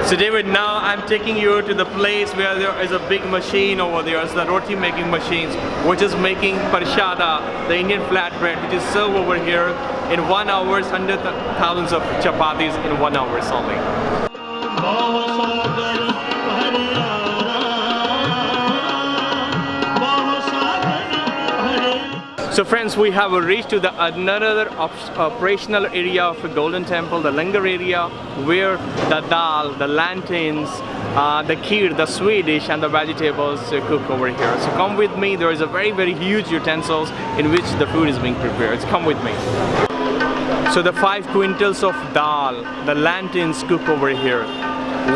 So David, now I'm taking you to the place where there is a big machine over there. It's the roti making machines, which is making parshada, the Indian flatbread, which is served over here in one hour, hundreds of thousands of chapatis in one hour only. So friends, we have reached to the another op- operational area of the Golden Temple, the Langar area, where the dal, the lanterns, uh, the kheer, the sweet dish and the vegetables uh, cook over here. So come with me, there is a very very huge utensils in which the food is being prepared. Come with me. So the five quintals of dal, the lanterns cook over here.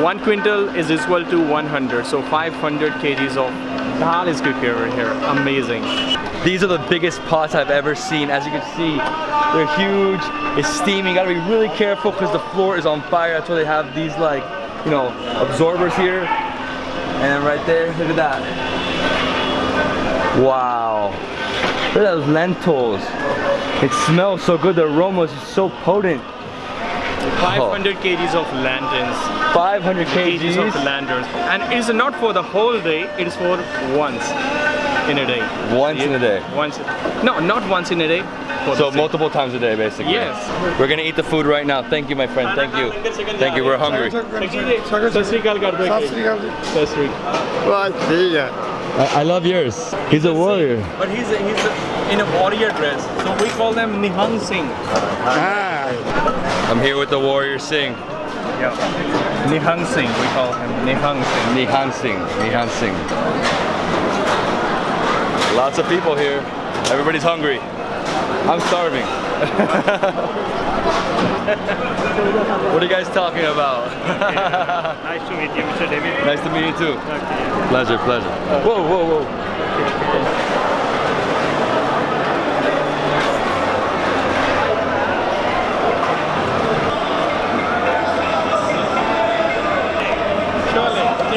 One quintal is equal to 100, so 500 kgs of dal is cooked over here. Amazing. These are the biggest pots I've ever seen. As you can see, they're huge. It's steaming. You gotta be really careful because the floor is on fire. That's why they have these like, you know, absorbers here. And right there, look at that. Wow. Look at those lentils. It smells so good. The aroma is so potent. 500 kgs of lanterns. 500 Kgs of kgs. lanterns. And it is not for the whole day, it is for once in a day. Once yeah. in a day? Once. No, not once in a day. So multiple times a day, basically. Yes. We're gonna eat the food right now. Thank you, my friend. Thank you. Thank you. We're hungry. I love yours. He's a warrior. But he's a, he's a, in a warrior dress, so we call them Nihang Singh. I'm here with the warrior Singh. Yeah. Nihang Singh, we call him Nihang Singh. Nihang Singh. Nihang Singh. Lots of people here. Everybody's hungry. I'm starving. (laughs) what are you guys talking about? Nice to meet you, Mr. David. nice to meet you too. Pleasure, pleasure. Whoa, whoa, whoa.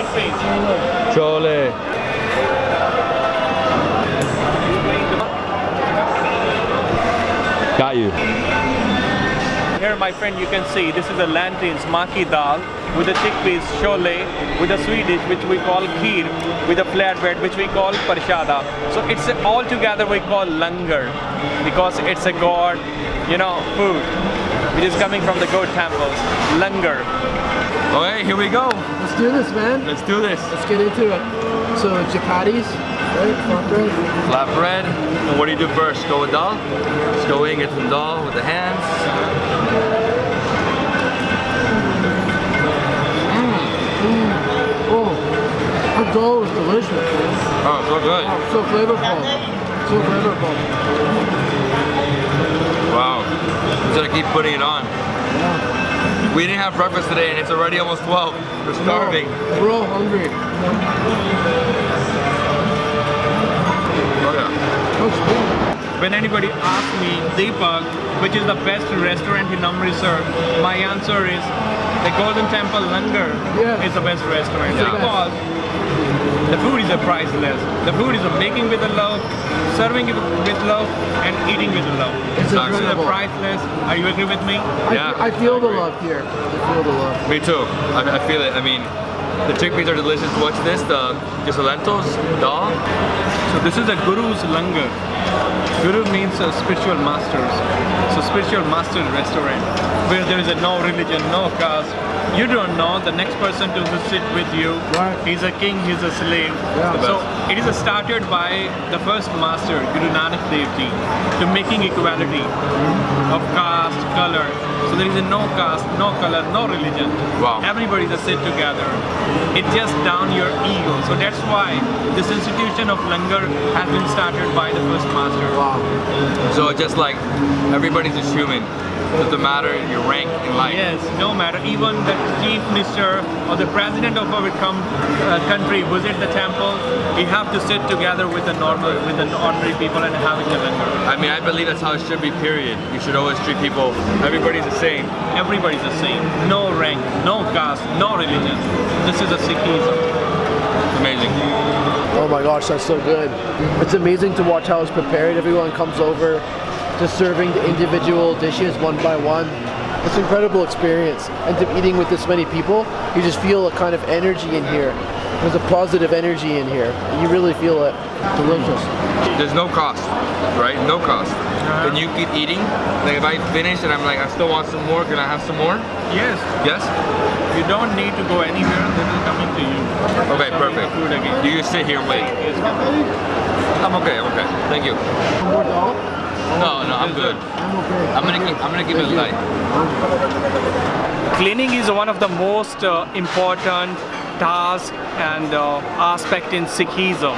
Chickpeas. Chole. Got you. here, my friend, you can see this is a lanterns maki dal with the chickpeas chole, with a Swedish which we call kheer, with a flatbread which we call parshada. So it's a- all together we call langar because it's a god, you know, food which is coming from the god temples. Langar. Okay, here we go. Let's do this, man. Let's do this. Let's get into it. So chapatis, right? Flatbread. And what do you do first? Go with dal? Just go in, get some dal with the hands. Mm, mm. Oh, our dough is delicious. Oh, so good. Oh, so flavorful. So flavorful. Wow. Just gotta keep putting it on. We didn't have breakfast today and it's already almost 12. We're starving. No, we're all hungry. When anybody asks me, Deepak, which is the best restaurant in Amritsar, my answer is the Golden Temple Langar Yeah. is the best restaurant Yeah. because the food is a priceless. The food is a making with a love, serving it with love, and eating with love. It's This is a priceless. Are you agree with me? I, Yeah. I feel the love here. I feel the love. Me too. I, I feel it. I mean, the chickpeas are delicious. What's this? The just the lentils, dal. So this is a Guru's Langar. Guru means uh, spiritual masters. So spiritual master restaurant where there is a no religion, no caste. You don't know the next person to sit with you. Right. He's a king, he's a slave. Yeah. So it is started by the first master, Guru Nanak Dev Ji, to making equality of caste, color. So there is a no caste, no color, no religion. Wow. Everybody just sit together. It just down your ego. So that's why this institution of Langar has been started by the first master. Wow. So just like everybody's just human. Doesn't matter your rank in life. Yes, no matter. Even the chief minister or the president of our uh, country visit the temple, we have to sit together with the normal, with the ordinary people and having a langar. I mean, I believe that's how it should be. Period. You should always treat people. Everybody's the same. Everybody's the same. No rank, no caste, no religion. This is a Sikhism. It's amazing. Oh my gosh, that's so good. It's amazing to watch how it's prepared. Everyone comes over, just serving the individual dishes one by one. It's an incredible experience. And to eating with this many people, you just feel a kind of energy in here. There's a positive energy in here. You really feel it. Delicious. There's no cost, right? No cost. Uh-huh. And you keep eating. Like if I finish and I'm like, I still want some more. Can I have some more? Yes, Yes. you don't need to go anywhere. This is coming to you. Okay, Serving the perfect. Food again. You just sit here and wait. I'm okay. I'm okay. Thank you. More dal? No, no, I'm good. I'm okay. I'm gonna keep. I'm gonna keep it a light. Cleaning is one of the most uh, important task and uh, aspect in Sikhism.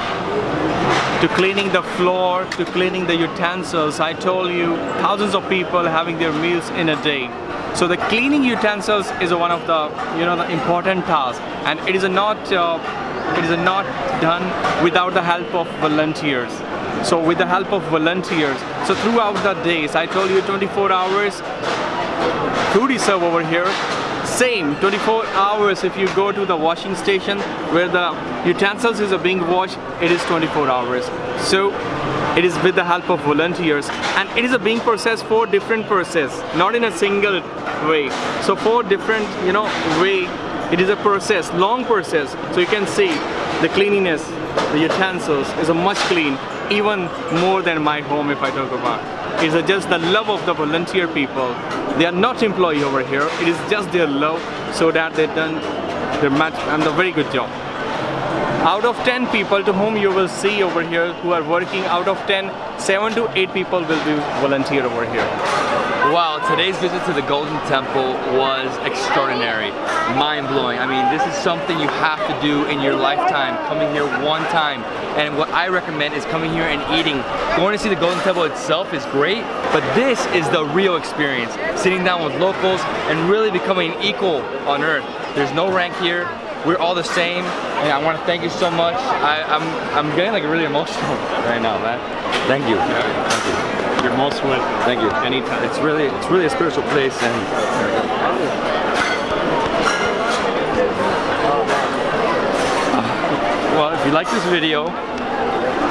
To cleaning the floor, to cleaning the utensils. I told you, thousands of people having their meals in a day. So the cleaning utensils is one of the, you know, the important tasks, and it is not, uh, it is not done without the help of volunteers. So with the help of volunteers, so throughout the days, I told you 24 hours, food is served over here. Same 24 hours if you go to the washing station where the utensils is being washed, it is 24 hours. So it is with the help of volunteers and it is a being processed for different process, not in a single way. So four different, you know, way it is a process, long process. So you can see the cleanliness, the utensils is a much clean, even more than my home if I talk about. It's just the love of the volunteer people. They are not employee over here. It is just their love so that they done their match and a very good job. Out of 10 people to whom you will see over here who are working, out of 10, 7 to 8 people will be volunteer over here. Wow, today's visit to the Golden Temple was extraordinary, mind-blowing. I mean, this is something you have to do in your lifetime, coming here one time. And what I recommend is coming here and eating. Going to see the Golden Temple itself is great, but this is the real experience. Sitting down with locals and really becoming equal on earth. There's no rank here. We're all the same, and I want to thank you so much. I, I'm I'm getting like really emotional (laughs) right now, man. Thank you. Thank you. You're most welcome. Thank you. Anytime. It's really, it's really a spiritual place, and Uh, well, if you like this video,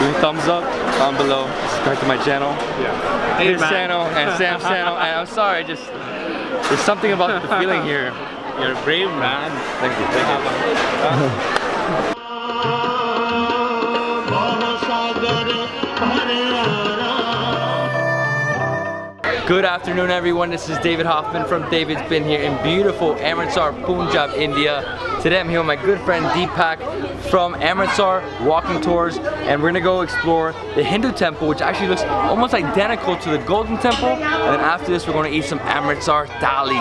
Give me a thumbs up down below. Subscribe to my channel. Yeah. His man. channel and Sam's channel. (laughs) And I'm sorry, just there's something about the feeling here. (laughs) You're a brave man. Thank you, thank you. (laughs) Good afternoon, everyone. This is David Hoffman from David's Been here in beautiful Amritsar, Punjab, India. Today I'm here with my good friend Deepak from Amritsar Walking Tours, and we're gonna go explore the Hindu temple, which actually looks almost identical to the Golden Temple. And then after this, we're gonna eat some Amritsar thali.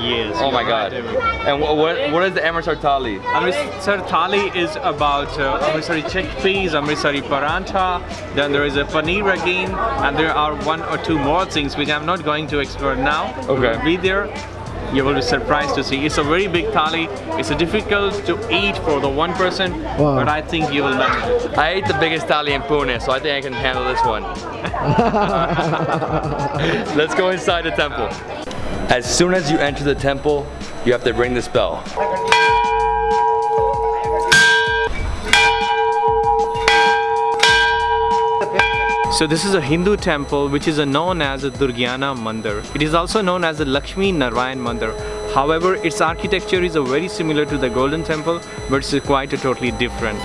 Yes. Oh my God! right, And what what, what is the Amritsar thali? Amritsar thali is about uh, Amritsari chickpeas, Amritsari parantha, then there is a paneer again, and there are one or two more things which I'm not going to explore now. Okay. Be there. You will be surprised to see. It's a very big thali. It's difficult to eat for the one person, but I think you will manage it. I ate the biggest thali in Pune, so I think I can handle this one. (laughs) Let's go inside the temple. As soon as you enter the temple, you have to ring this bell. So this is a Hindu temple which is known as a Durgiana Mandir. It is also known as the Lakshmi Narayan Mandir. However, its architecture is a very similar to the Golden Temple, but it's quite a totally different.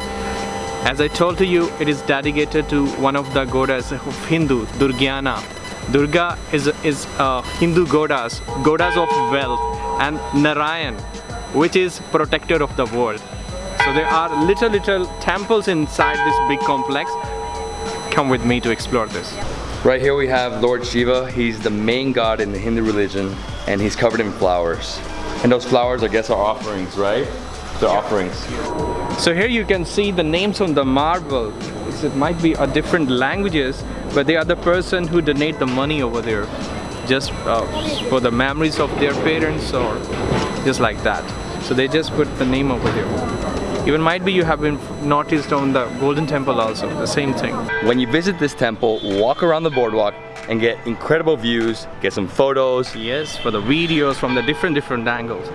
As I told to you, it is dedicated to one of the goddess of Hindu, Durgiana. Durga is, is uh, Hindu goddess, goddess of wealth, and Narayan, which is protector of the world. So there are little little temples inside this big complex. Come with me to explore this. Right here we have Lord Shiva. He's the main god in the Hindu religion, and he's covered in flowers. And those flowers, I guess, are offerings, right? They're offerings. So here you can see the names on the marble. It might be a different languages, but they are the person who donate the money over there, just uh, for the memories of their parents or just like that. So they just put the name over there. Even might be you have been noticed on the Golden Temple also, the same thing. When you visit this temple, walk around the boardwalk and get incredible views, get some photos. Yes, for the videos from the different different angles,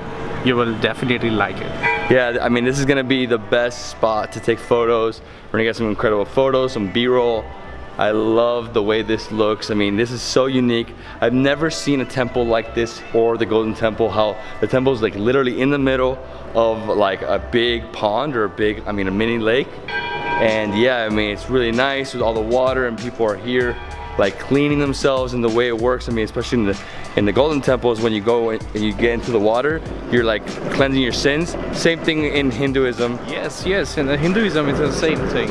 you will definitely like it. Yeah, I mean, this is gonna be the best spot to take photos. We're gonna get some incredible photos, some B-roll. I love the way this looks. I mean, this is so unique. I've never seen a temple like this or the Golden Temple, how the temple is like literally in the middle of like a big pond or a big, I mean, a mini lake. And yeah, I mean, it's really nice with all the water and people are here like cleaning themselves and the way it works. I mean, especially in the in the Golden Temples, when you go and you get into the water, you're like cleansing your sins. Same thing in Hinduism. Yes, yes, in the Hinduism it's the same thing.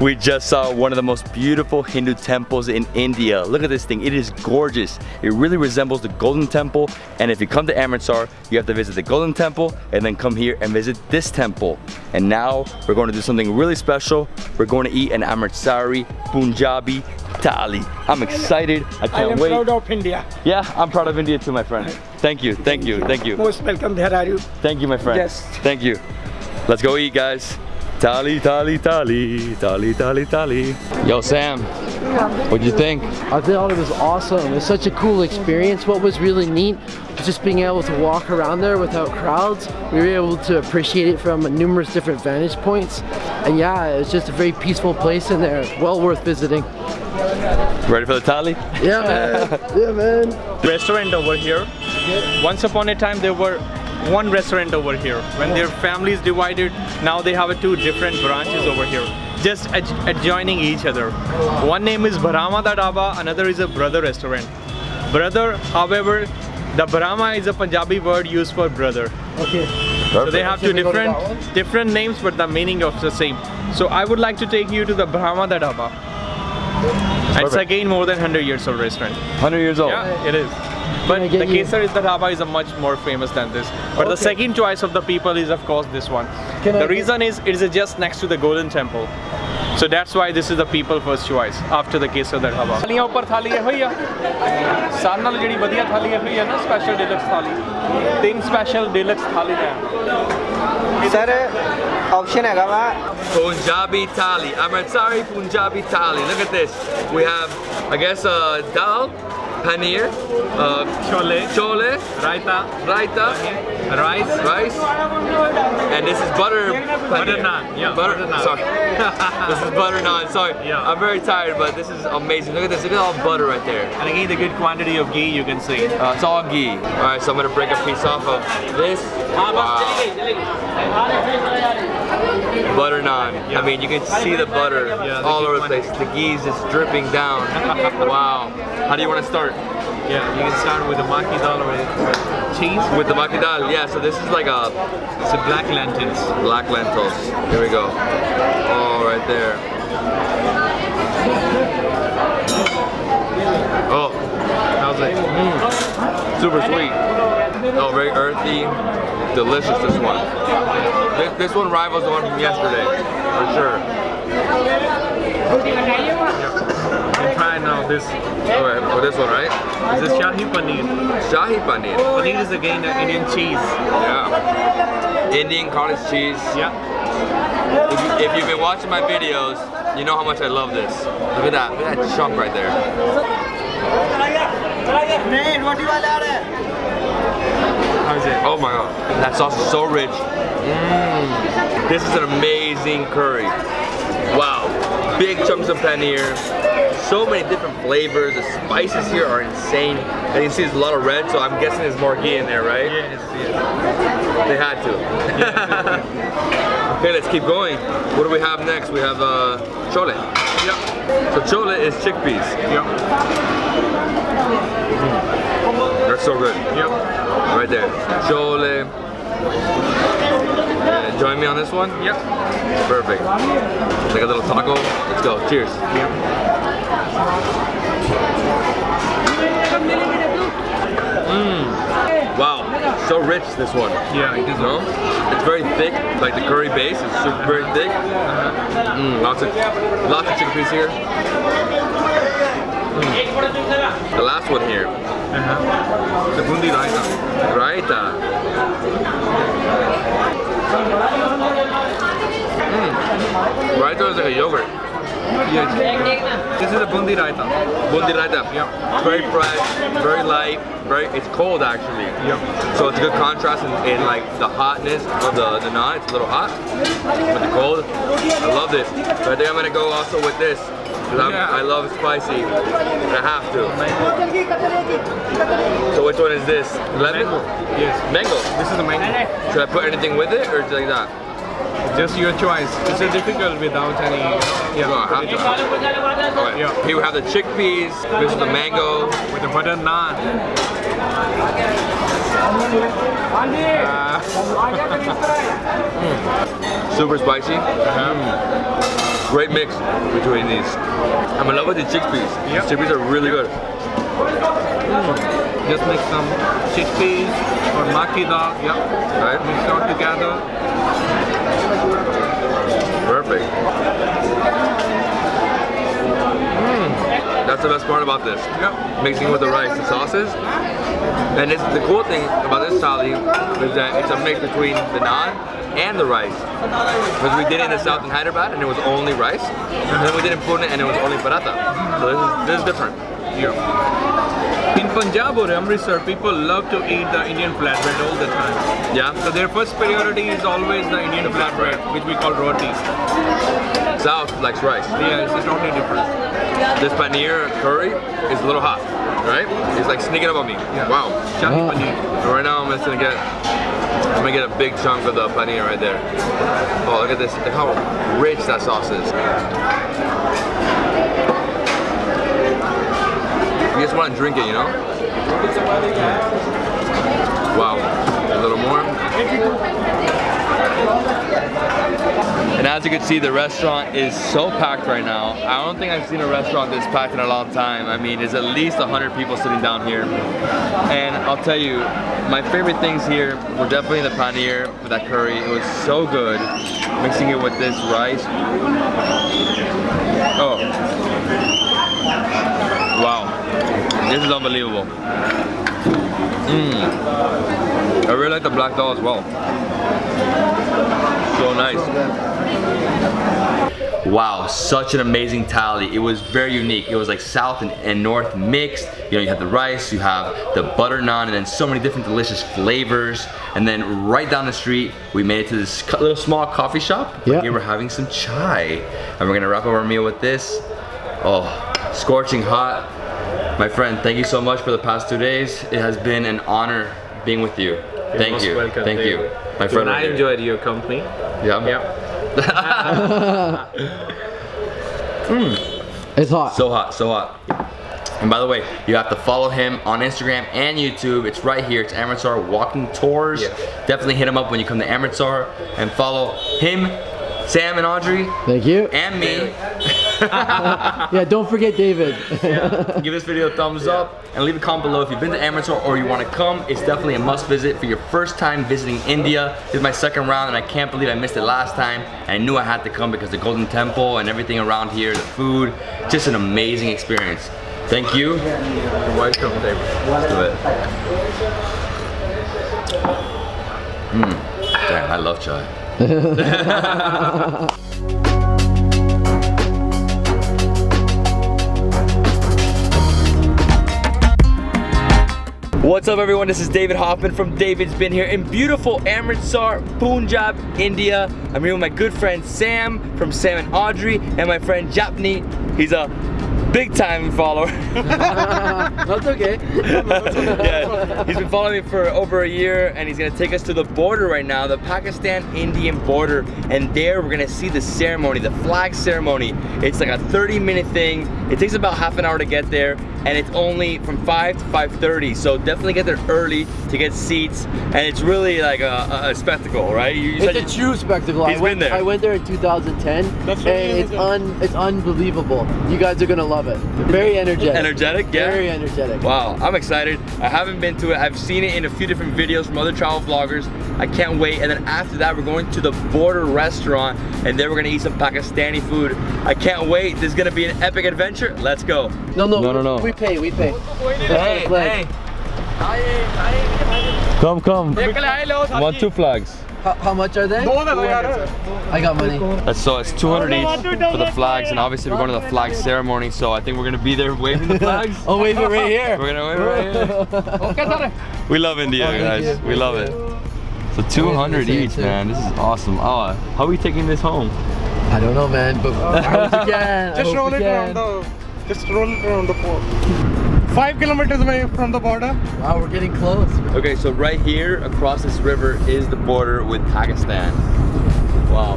We just saw one of the most beautiful Hindu temples in India. Look at this thing, it is gorgeous. It really resembles the Golden Temple. And if you come to Amritsar, you have to visit the Golden Temple and then come here and visit this temple. And now we're going to do something really special. We're going to eat an Amritsari Punjabi thali. I'm excited, I can't wait. I am wait. proud of India. Yeah, I'm proud of India too, my friend. Thank you, thank you, thank you. Most welcome. There are you. Thank you, my friend. Yes. Thank you. Let's go eat, guys. Thali, thali, thali, thali, thali, thali. Yo, Sam, what'd you think? I thought it was awesome. It's such a cool experience. What was really neat was just being able to walk around there without crowds. We were able to appreciate it from numerous different vantage points. And yeah, it's just a very peaceful place in there. Well worth visiting. Ready for the thali? Yeah, man. (laughs) yeah, man. restaurant over here. Once upon a time there were one restaurant over here. When their families divided, now they have two different branches over here, just ad- adjoining each other. One name is Bharawan Da Dhaba, another is a brother restaurant. Brother, however, the Brahma is a Punjabi word used for brother. Okay. So they have two Should we go to different different names, but the meaning of the same. So I would like to take you to the Bharawan Da Dhaba. It's again more than 100 years old restaurant. 100 years old. Yeah, it is. But I the get you? Kesar is the dhaba is a much more famous than this. But the Okay. second choice of the people is of course this one. Can I the get- reason is it is just next to the Golden Temple. So that's why this is the people first choice after the Kesar da dhaba. ਥਾਲੀਆਂ ਉੱਪਰ ਥਾਲੀ ਇਹੋ ਹੀ ਆ ਸਾਰਿਆਂ ਨਾਲ ਜਿਹੜੀ ਵਧੀਆ ਥਾਲੀ ਇਹੋ ਹੀ ਆ ਨਾ ਸਪੈਸ਼ਲ ਡਿਲਕਸ ਥਾਲੀ ਤਿੰਨ ਸਪੈਸ਼ਲ ਡਿਲਕਸ ਥਾਲੀ ਆ ਸਰ ਆਪਸ਼ਨ ਹੈਗਾ ਵਾ Punjabi thali. Amritsari Punjabi thali. Look at this. We have, I guess, uh, dal, paneer, uh, Chole, chole, raita, raita, rice, rice, and this is butter butter paneer. naan. Yeah, Butter, naan. sorry. (laughs) this is butter naan. Sorry, Yeah. I'm very tired, but this is amazing. Look at this. Look at all butter right there. And again, the good quantity of ghee you can see. Uh, it's all ghee. All right, so I'm gonna break a piece off of this. Wow. Butter naan. I mean, you can see the butter Yeah, all over the place. The ghee is dripping down. wow. How do you want to start? Yeah, you can start with the maki dal or with cheese. With the maki dal. Yeah, so this is like a It's a black lentils. black lentils. Here we go. Oh, right there. Oh, How's it? Hmm, super sweet. Oh, very earthy. Delicious, this one. This, this one rivals the one from yesterday, for sure. And try now this. Oh, okay, for oh, this one, right? This is Shahi Paneer. Shahi paneer. Paneer is again the Indian cheese. Yeah. Indian cottage cheese. Yeah. If, you, if you've been watching my videos, you know how much I love this. Look at that. Look at that chunk right there. Oh my god. That sauce is so rich. Mm. This is an amazing curry. Wow. Big chunks of paneer. So many different flavors. The spices here are insane. And you see there's a lot of red, so I'm guessing there's more ghee in there, right? Yes, yes. They had to. (laughs) okay, let's keep going. What do we have next? We have uh, chole. Yep. So chole is chickpeas. Yep. They're so good. Yep. Right there. Chole. Yeah, join me on this one? Yep. Perfect. Like a little taco. Let's go. Cheers. Yep. Wow. So rich, this one. Yeah, it is. No? It's very thick. Like the curry base is super very thick. Mm, lots of lots of chickpeas here. The last one here. Uh-huh. The boondi raita. Raita. Mm. Raita is like a yogurt. Yes. This is a boondi raita. Boondi raita. It's very fresh, very light, very. It's cold actually. Yep. So it's a good contrast in, in like the hotness of the, the naan. It's a little hot but the cold. I love this. So I think I'm gonna go also with this. Because Yeah. I love spicy. I have to. So which one is this? Lemon? Mango. Yes. Mango. This is the mango. Should I put anything with it or just like that? Just your choice. It's a difficult without any. Yeah. No, I have to. Okay. Yeah. Here we have the chickpeas. This is the mango. With the butter naan. Uh, (laughs) (laughs) hmm. Super spicy. Mm. Great mix between these. I'm in love with the chickpeas. Yep. Chickpeas are really good. Mm. Just make some chickpeas or maki dal. Yeah. Right? Mix it all together. Perfect. Mm. That's the best part about this. Yep. Mixing with the rice, the sauces. And it's, the cool thing about this thali is that it's a mix between the naan and the rice. Because we did it in the south in Hyderabad and it was only rice. And then we did it in Pune and it was only paratha. So this is, this is different. Yeah. In Punjab or Amritsar, people love to eat the Indian flatbread all the time. Yeah? So their first priority is always the Indian flatbread, which we call roti. South likes rice. Yeah, it's totally different. This paneer curry is a little hot, right? It's like sneaking up on me. Wow. Shahi paneer. And right now I'm just gonna get, I'm gonna get a big chunk of the paneer right there. Oh, look at this, look how rich that sauce is. You just wanna drink it, you know? Wow, a little more. And as you can see, the restaurant is so packed right now. I don't think I've seen a restaurant this packed in a long time. I mean, there's at least 100 people sitting down here. And I'll tell you, my favorite things here were definitely the paneer with that curry. It was so good. Mixing it with this rice. Oh. Wow. This is unbelievable. Mmm. I really like the black dal as well. So nice. Wow, such an amazing thali. It was very unique. It was like south and, and north mixed. You know, you have the rice, you have the butter naan, and then so many different delicious flavors. And then right down the street, we made it to this little small coffee shop. Yeah. Here we're having some chai. And we're gonna wrap up our meal with this. Oh, scorching hot. My friend, thank you so much for the past two days. It has been an honor being with you. Thank most you. welcome, Thank Dave. you. My friend. And I enjoyed your company. Yeah. Yep. (laughs) Hmm. It's hot. So hot, so hot. And by the way, you have to follow him on Instagram and YouTube. It's right here. It's Amritsar Walking Tours. Yeah. Definitely hit him up when you come to Amritsar and follow him, Sam and Audrey, Thank you. and me. (laughs) (laughs) Yeah, don't forget David. Give this video a thumbs up and leave a comment below if you've been to Amritsar or you want to come. It's definitely a must visit for your first time visiting India. This is my second round and I can't believe I missed it last time. And I knew I had to come because the Golden Temple and everything around here, the food, just an amazing experience. Thank you. You're welcome, David. Let's do it. Mmm. Damn, I love chai. (laughs) (laughs) What's up everyone, this is David Hoffman from David's Been Here in beautiful Amritsar, Punjab, India. I'm here with my good friend Sam from Sam and Audrey and my friend Japni. He's a big time follower. (laughs) That's okay. (laughs) yeah, he's been following me for over a year and he's gonna take us to the border right now, the Pakistan-Indian border. And there we're gonna see the ceremony, the flag ceremony. It's like a 30 minute thing. It takes about half an hour to get there and it's only from 5 to 5.30. So definitely get there early to get seats. And it's really like a, a, a spectacle, right? You, you said It's a you- true spectacle. I He's went, been there. I went there in 2010, and it's un, it's unbelievable. You guys are gonna love it. Very energetic. Energetic, yeah. Very energetic. Wow, I'm excited. I haven't been to it. I've seen it in a few different videos from other travel vloggers. I can't wait. And then after that, we're going to the border restaurant and then we're gonna eat some Pakistani food. I can't wait. This is gonna be an epic adventure. Let's go. No, no, No, no, no. We pay, we pay. Hey, Flag. Come, come. Want two flags. How, how much are they? I got money. Uh, so it's 200 each for the flags, and obviously we're going to the flag ceremony, so I think we're gonna be there waving the flags. (laughs) Oh, wait, it right here. We're gonna wave it right here. (laughs) We love India, Oh, guys. We love it. So 200 each, man. This is awesome. Oh, how are we taking this home? I don't know, man, but (laughs) I hope you can. Just roll it around can. The. Just roll it around the port. Five kilometers away from the border. Wow, we're getting close. Okay, so right here across this river is the border with Pakistan. Wow.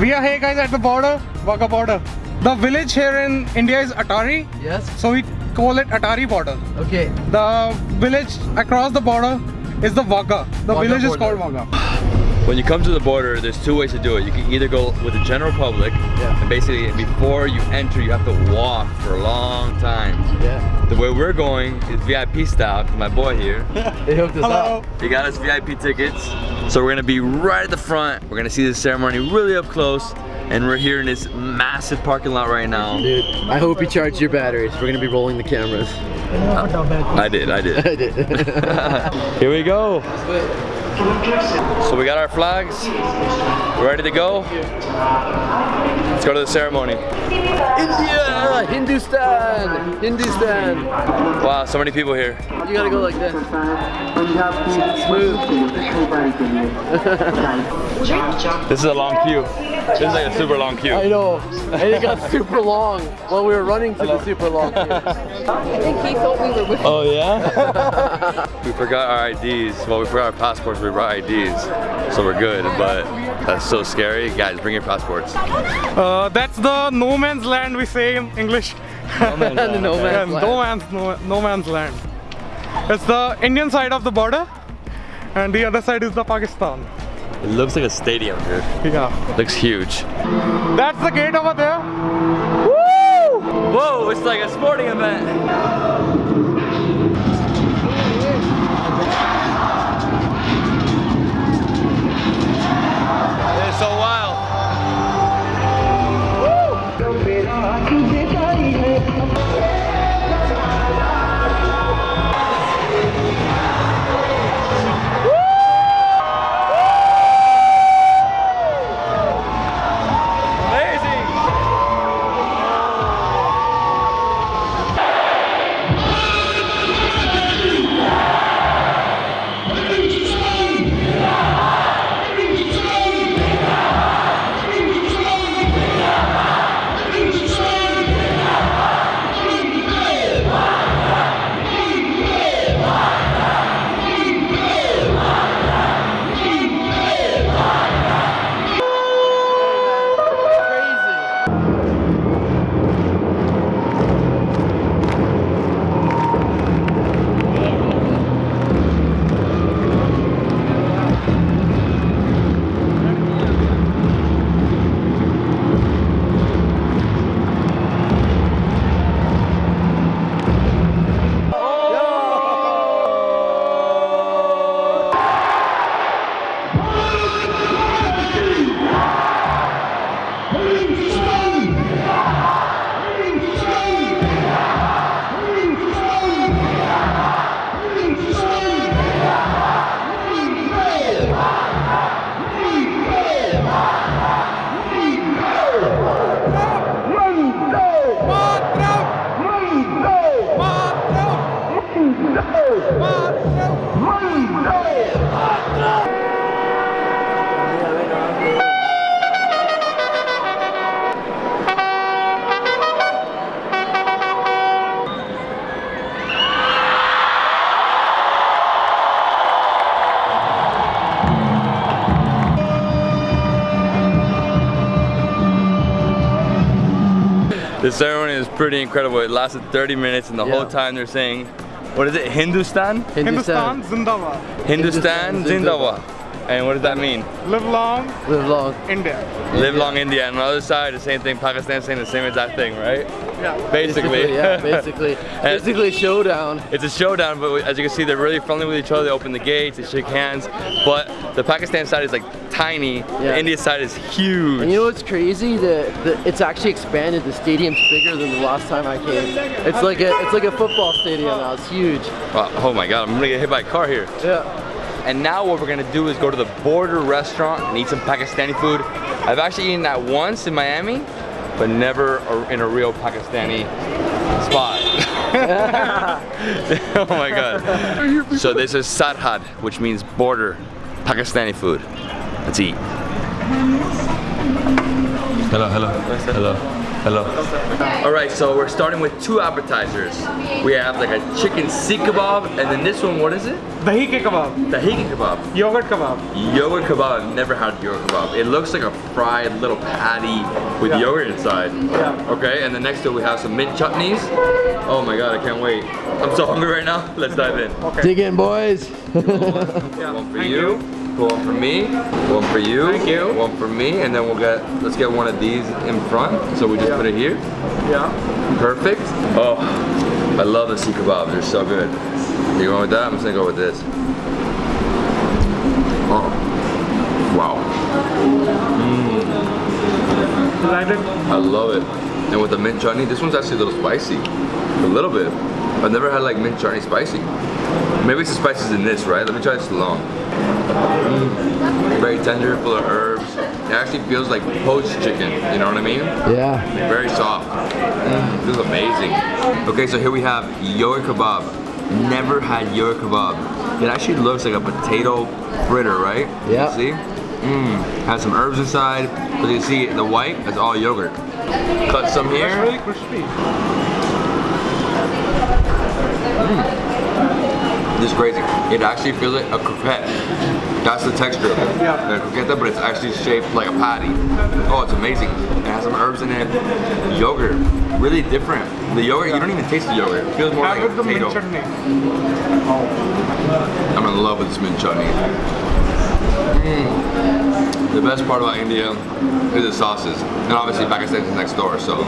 We are here, guys, at the border, Wagah border. The village here in India is Attari, Yes. so we call it Attari border. Okay. The village across the border is the Wagah. The Wagah village is called Wagah. When you come to the border, there's two ways to do it. You can either go with the general public, Yeah. and basically before you enter, you have to walk for a long time. Yeah. The way we're going is VIP style, 'cause my boy here. (laughs) he hooked us Hello. up. He got us VIP tickets. So we're gonna be right at the front. We're gonna see the ceremony really up close. And we're here in this massive parking lot right now. Dude, I hope you charged your batteries. We're gonna be rolling the cameras. I did, I did. (laughs) I did. (laughs) Here we go. So we got our flags. Ready to go. Let's go to the ceremony. India! Hindustan! Hindustan! Wow, so many people here. You gotta go like this. Smooth. This is a long queue. This is like a super long queue. I know. And it got super long while we were running to the super long queue. Oh yeah? (laughs) we forgot our IDs. Well, we forgot our passports. We brought IDs, so we're good. But that's so scary. Guys, bring your passports. Uh, Uh, that's the no man's land we say in English. And (laughs) the no (laughs) Yeah, man's no land. man's no, no man's land. It's the Indian side of the border, and the other side is the Pakistan. It looks like a stadium, dude. Yeah, Looks huge. that's the gate over there. Whoa, it's like a sporting event. It's so wild. Pretty incredible. It lasted 30 minutes and the Yeah. whole time they're saying, what is it, Hindustan? Hindustan Zindabad. Hindustan Hindustan Zindabad. And what does that mean? Live long, Live long. India. Live long India. And on the other side, the same thing, Pakistan saying the same exact thing, right? Yeah. Basically. yeah, (laughs) basically. Basically showdown. It's a showdown, but as you can see, they're really friendly with each other. They open the gates, they shake hands. But the Pakistan side is like tiny. The India side is huge. And you know what's crazy? The, the it's actually expanded. The stadium's bigger than the last time I came. It's like a it's like a football stadium now. It's huge. Wow, oh my God, I'm gonna get hit by a car here. Yeah. And now what we're gonna do is go to the Border restaurant and eat some Pakistani food. I've actually eaten that once in Miami, but never in a real Pakistani spot. (laughs) (laughs) oh my God. So this is Sarhad, which means border Pakistani food. Let's eat. Hello, hello, hello, hello. All right, so we're starting with two appetizers. We have like a chicken seekh kebab, and then this one, what is it? Dahi ke kebab. Tahini kebab. Yogurt kebab. Yogurt kebab, I've never had yogurt kebab. It looks like a fried little patty with Yeah. yogurt inside. Yeah. Okay, and then next to it we have some mint chutneys. Oh my god, I can't wait. I'm so hungry right now. Let's dive in. Okay. Dig in, boys. One for Thank you. One for me. One for you. Thank you. One for me, and then we'll get let's get one of these in front. So we just Yeah. put it here. Yeah. Perfect. Oh, I love the seekh kebab. They're so good. You going with that? I'm just gonna go with this. Oh, wow. Like it. I love it. And with the mint chutney, this one's actually a little spicy. A little bit. I've never had like mint chutney spicy. Maybe it's the spices in this, right? Let me try this alone. Very tender, full of herbs. It actually feels like poached chicken, you know what I mean? Yeah. Very soft. Mm, feels amazing. Okay, so here we have yogurt kebab. Never had yogurt kebab. It actually looks like a potato fritter, right? Yeah. See? Mmm. Has some herbs inside. As you can see, the white is all yogurt. Cut some It's here. really crispy. This is crazy. It actually feels like a croquette. That's the texture of it. Yeah. A croquette, but it's actually shaped like a patty. Oh, it's amazing. It has some herbs in it. Yogurt. Really different. The yogurt, you don't even taste the yogurt. It feels more Have like a with mint potato. chutney. I'm in love with this mint chutney. Mm. The best part about India is the sauces. And obviously Pakistan is next door, so. (laughs)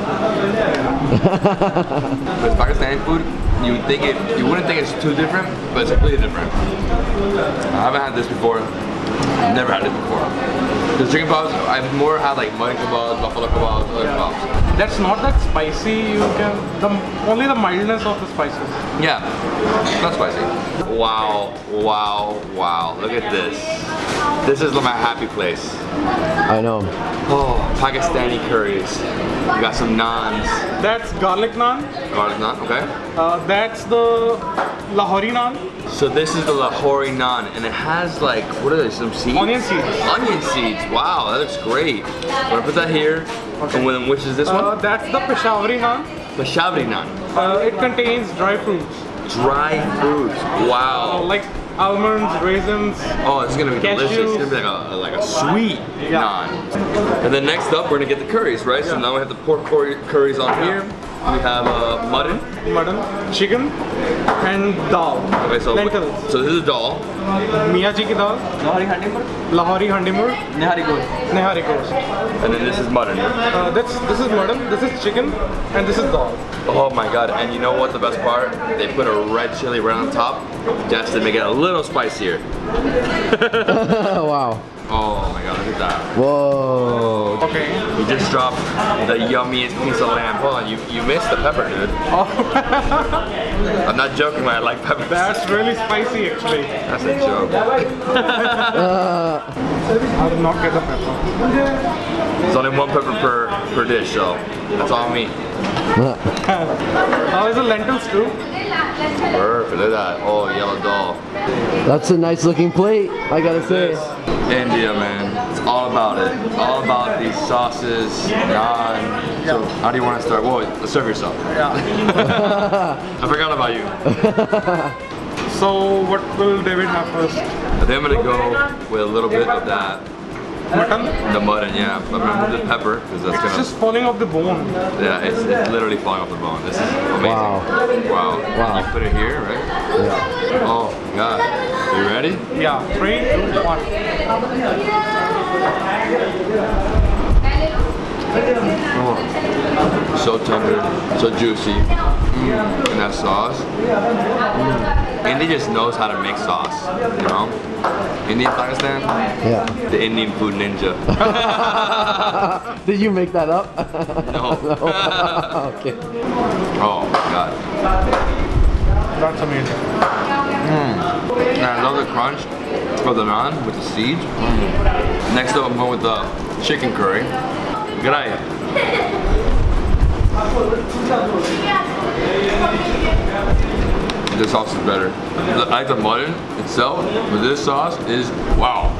With Pakistani food, you would think it, you wouldn't think it's too different, but it's completely different. I haven't had this before. Never had it before. The chicken kebabs, I've more had like mutton kebabs, buffalo kebabs, other kebabs. That's not that spicy. You can the only the mildness of the spices. Yeah, not spicy. Wow, wow, wow. Look at this. This is my happy place. I know. Oh, Pakistani curries. You got some naans. That's garlic naan. Garlic naan, okay. Uh, that's the Lahori naan. So this is the Lahori naan, and it has like, what are they, some seeds? Onion seeds. Onion seeds, wow, that looks great. I'm gonna put that here. And then which is this Uh, one? that's the Peshawari naan. The Shabri naan. Uh, it contains dry fruits, Dry fruits, uh, wow. like almonds, raisins. Oh, it's gonna be delicious. It's gonna be like a, like a sweet Yeah. naan. And then next up, we're gonna get the curries, right? So now we have the pork curries on here. We have uh, mutton. mutton, chicken, and dal. Okay, so lentils. so this is dal. Miyaji ki dal. Lahori handimur. Lahori handimur. Nehari gosht. Nehari gosht. And then this is mutton. Uh, that's this is mutton. This is chicken, and this is dal. Oh my god, and you know what the best part? They put a red chili right on top just to make it a little spicier. Oh, (laughs) wow. Oh my god, look at that. Whoa. Okay. You just dropped the yummiest piece of lamb. Hold on, you, you missed the pepper, dude. Oh. (laughs) I'm not joking when I like peppers. That's really spicy actually. That's a joke. (laughs) Uh, I did not get the pepper. There's only one pepper per, per dish, so that's all me. How is the lentils too? Perfect. Look at that. Oh, yellow dal. That's a nice looking plate, I gotta say. This India, man. It's all about it. All about these sauces, naan. So, how do you want to start? Well, serve yourself. Yeah. (laughs) I forgot about you. so what will David have first? I think I'm gonna go with a little bit of that. Mutton? The mutton, yeah. I'm the pepper because that's It's gonna. just falling off the bone. Yeah, it's, it's literally falling off the bone. This is amazing. Wow. Wow. Wow. You put it here, right? Yeah. Oh, God. You ready? Yeah, three, two, one. Oh. So tender, so juicy. Mm. And that sauce. Mm. India just knows how to make sauce, you know? Indian Pakistan, Yeah. the Indian food ninja. (laughs) Did you make that up? No. (laughs) (laughs) okay. Oh, God. That's amazing. And I love the crunch of the naan with the seeds. Next up, I'm going with the chicken curry. Good night. This sauce is better. I like the mutton itself, but this sauce is wow.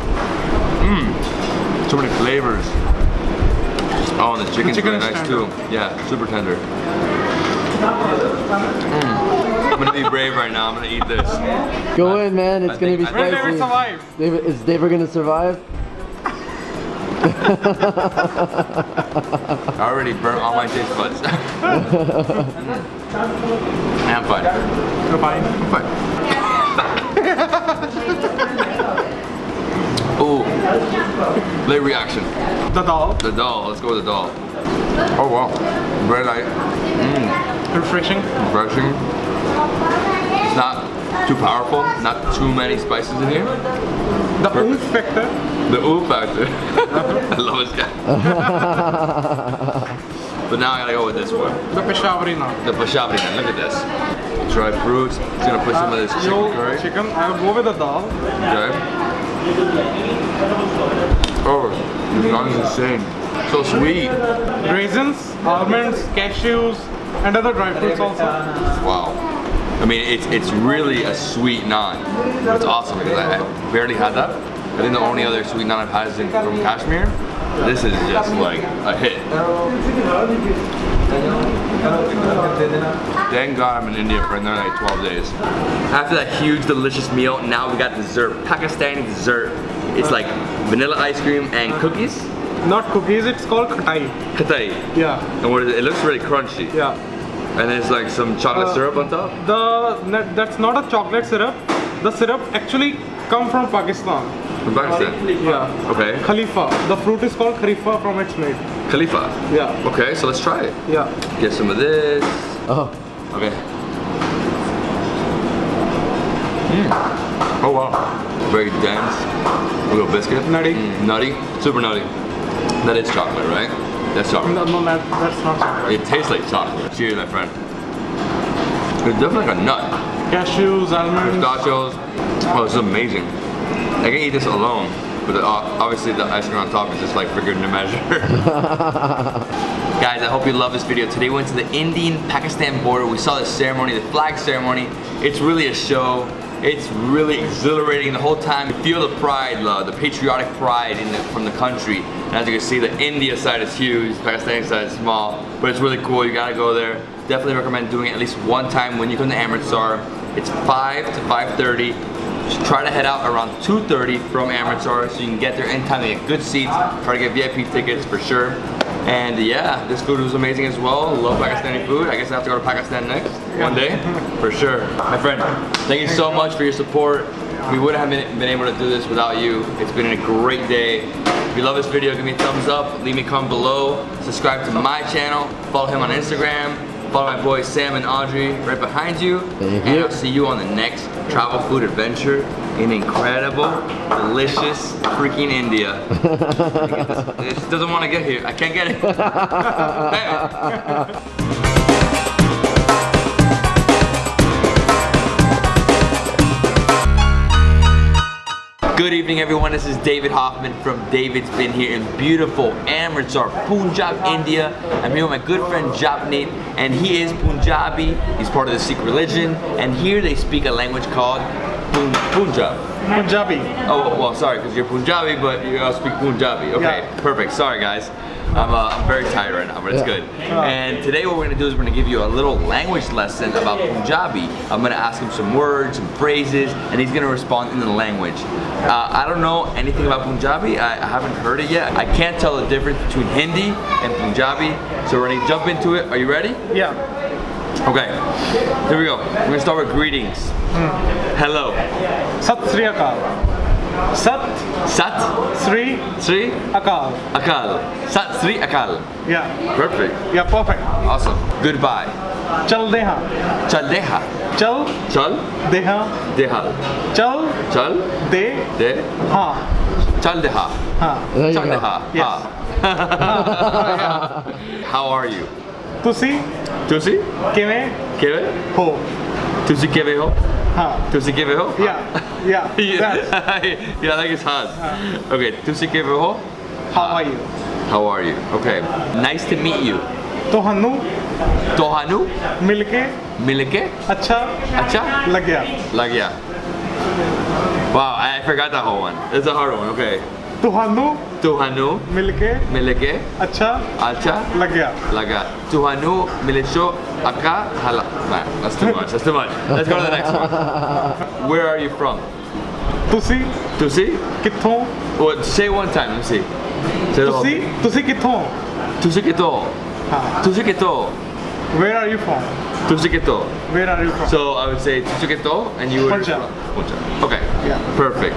Mmm. So many flavors. Oh, and the chicken's chicken really nice too. Yeah, super tender. Mm. I'm gonna be brave right now. I'm gonna eat this. Go in, man. It's I gonna be think- David spicy. survive? David, is David gonna survive? (laughs) I already burnt all my taste buds. I'm fine. Goodbye. I'm fine. Ooh. Late reaction. The dal, The dal. Let's go with the dal. Oh wow. Very light. Mmm. refreshing. Refreshing. It's not too powerful. Not too many spices in here. The oomph factor. The ooh factor. I love this guy. (laughs) but now I gotta go with this one. The Peshawari. The Pashapri. Look at this. Dry fruits. It's gonna put some of uh, this chicken curry. chicken. I'll go with the dal. Okay. Oh, this naan is insane. So sweet. Raisins, almonds, cashews, and other dry fruits also. Wow. I mean, it's it's really a sweet naan. It's awesome because I, I barely had that. I think the only other sweet naan I've had is in, from Kashmir. This is just like a hit. Thank God I'm in India for another like 12 days. After that huge, delicious meal, now we got dessert. Pakistani dessert. It's like vanilla ice cream and cookies. Not cookies, it's called khatai. Katai. Yeah, And what is it? It looks really crunchy. yeah. And there's like some chocolate Uh, syrup on top. The that's not a chocolate syrup. The syrup actually come from Pakistan. From Pakistan. Yeah. Okay. Khalifa. The fruit is called khalifa from its name. Khalifa. Yeah. Okay, so let's try it. Yeah. Get some of this. Oh, Okay. Mm. Oh wow. Very dense. A little biscuit. Nutty. Mm, nutty. Super nutty. That is chocolate, right? That's chocolate. No, no, that, that's not chocolate. It tastes like chocolate. Cheers, my friend. It's definitely like a nut. Cashews, almonds. Pistachios. Oh, this is amazing. I can eat this alone, but uh, obviously the ice cream on top is just like bigger than a measure. (laughs) Guys, I hope you love this video. Today we went to the Indian-Pakistan border. We saw the ceremony, the flag ceremony. It's really a show. It's really exhilarating the whole time. You feel the pride, love, the patriotic pride in the, from the country. As you can see, the India side is huge, the Pakistani side is small, but it's really cool. You gotta go there. Definitely recommend doing it at least one time when you come to Amritsar. It's 5 to 5.30. Just try to head out around 2.30 from Amritsar so you can get there in time to get good seats. Try to get VIP tickets for sure. And yeah, this food was amazing as well. Love Pakistani food. I guess I have to go to Pakistan next one day, for sure. My friend, thank you so much for your support. We wouldn't have been able to do this without you. It's been a great day. If you love this video, give me a thumbs up, leave me a comment below, subscribe to my channel, follow him on Instagram, follow my boys Sam and Audrey right behind you. And. I'll see you on the next travel food adventure in incredible, delicious, freaking India. (laughs) It just doesn't want to get here. I can't get it. (laughs) (laughs) Good evening, everyone. This is David Hoffman from David's Been here in beautiful Amritsar, Punjab, India. I'm here with my good friend Japneet, and he is Punjabi. He's part of the Sikh religion, and here they speak a language called Pun- Punjab. Punjabi. Oh, well, sorry, because you're Punjabi, but you also speak Punjabi. Okay, Yeah. perfect. Sorry, guys. I'm, uh, I'm very tired right now, but it's good. And today what we're gonna do is we're gonna give you a little language lesson about Punjabi. I'm gonna ask him some words, some phrases, and he's gonna respond in the language. Uh, I don't know anything about Punjabi. I, I haven't heard it yet. I can't tell the difference between Hindi and Punjabi. So we're gonna jump into it. Are you ready? Yeah. Okay. Here we go. We're gonna start with greetings. Hello. Sat Sri Akal. Sat. Sat. Sri. Sri. Akal. Akal. Sat Sri Akal. Yeah. Perfect. Yeah, perfect. Awesome. Goodbye. Chal Deha. Chal Deha. Chal. Chal. Deha. Deha. Chal. Chal. De. De. Ha. Chal Deha. Ha. Chal Deha. Yes. Ha. How are you? Tusi. Tusi. Kime. Kime. Ho. Tusi kime ho. Tulsi के हुए yeah, yeah. (laughs) (laughs) Yeah, that is like it's hard okay तुलसी के हुए how are you how are you okay nice to meet you Tohanu. Tohanu. Milke. Milke. Acha. Acha. लग गया wow i forgot that whole one it's a hard one okay ਤੁਹਾਨੂੰ Tuhanu, ਮਿਲ ਕੇ milike, ਅੱਛਾ acha, ਲੱਗਿਆ. laga. Tuhanu, milicho, aka, hala. Nah, that's too much. That's too much. Let's go to the next one. (laughs) Where are you from? ਤੁਸੀਂ Tusi? ਕਿੱਥੋਂ? What? Say it one time. Let me see. Say the whole ਤੁਸੀਂ thing. ਤੁਸੀਂ ਕਿੱਥੋਂ? Tusi kito. ਹਾਂ. Tusi kito. Where are you from? Tusi kito. Where are you from? So I would say tusi kito, and you would. Punjab. Punjab. Okay. Yeah. Perfect.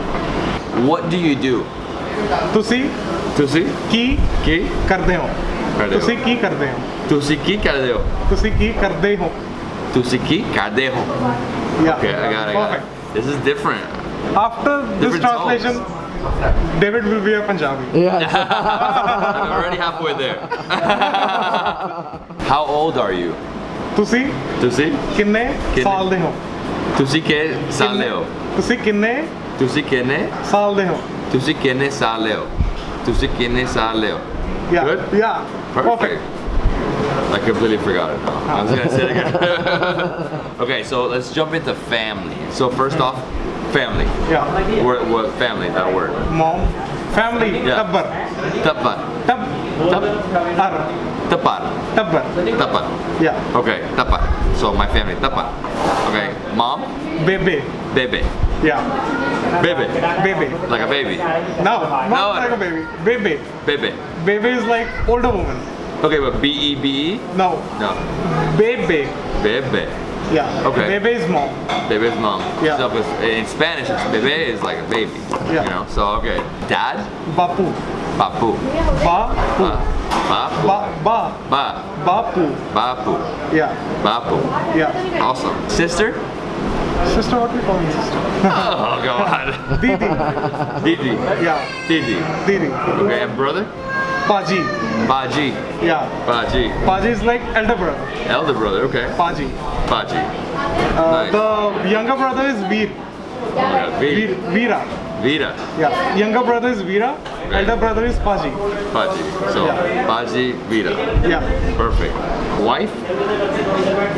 What do you do? ਤੁਸੀਂ Tusi? ਕੀ Ki? ਕਰਦੇ ਹੋ? ਕਰਦੇ ਹੋ। ਤੁਸੀਂ ਕੀ ਕਰਦੇ ਹੋ? Tusi ki ਕਰਦੇ ਹੋ? ਤੁਸੀਂ ਕੀ ਕਰਦੇ ਹੋ? Tusi ki ਕਰਦੇ ਹੋ? Yeah. Okay, I got it. I got it. Perfect. This is different. After this Different translation, David will be a Punjabi. Yeah. I'm already halfway there. How old are you? ਤੁਸੀਂ Tusi? ਕਿੰਨੇ ਕਿੰਨੇ? ਸਾਲ ਦੇ ਹੋ? Tusi ke saleo? ਤੁਸੀਂ ਕਿੰਨੇ Tusi kene? ਸਾਲ ਦੇ ਹੋ? Tusi kene saleo? Tusi kene saleo? Yeah. Good? Yeah. Perfect. I completely forgot it now. I was gonna say it again. (laughs) okay, so let's jump into family. So first off, family. Yeah. What, what family? That word. Mom, family, Yeah. ਟੱਬਰ, Tapat. Tub, Tap. ਅਰ, Tapat. ਟੱਬਰ. Tapat. Yeah. Okay, tapat. So my family, tapat. Okay, mom, Bebe. bebe. Yeah. Bebe. Baby. Like a baby. No, not No. like a baby. Baby. Bebe. Baby is like older woman. Okay, but B E B E? No. No. Baby. Bebe. Yeah. Okay. Baby is mom. Bebe is mom. Yeah. So in Spanish, it's bebe is like a baby. Yeah. You know. So okay. Dad. Bapu. Papu. Ba. Ba. Bapu. Ba. Ba. Ba. Bapu. Bapu. Yeah. Bapu. Yeah. Awesome. Sister. Sister, what we call me sister? Oh God. (laughs) Didi. Didi. Yeah. Didi. Didi. Okay, and brother? Paji. Paji. Yeah. Paji. Paji is like elder brother. Elder brother, okay. Paji. Paji. Uh, Nice. The younger brother is Veer. Yeah, Veer. Vira. Veera. Vira. Yeah. Younger brother is Veera. Elder brother is Paji. Baji. So, Yeah. Baji, Vira. Yeah. Perfect. Wife?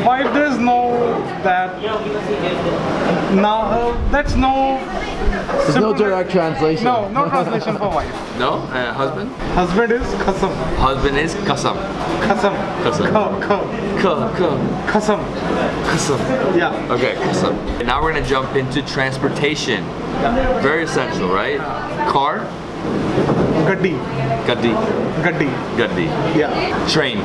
Wife, there is no that. Now uh, that's no. There's no direct translation. No, no translation for wife. No? Uh, husband? Husband is khasam. Husband is Kasam. Khasam. Kasam. Kha, kha, Ka, ka, khasam. Kasam. Yeah. Okay, Kasam. And now we're gonna jump into transportation. Very essential, right? Car? Gaddi. Gaddi. Gaddi. Gaddi. Yeah. Train.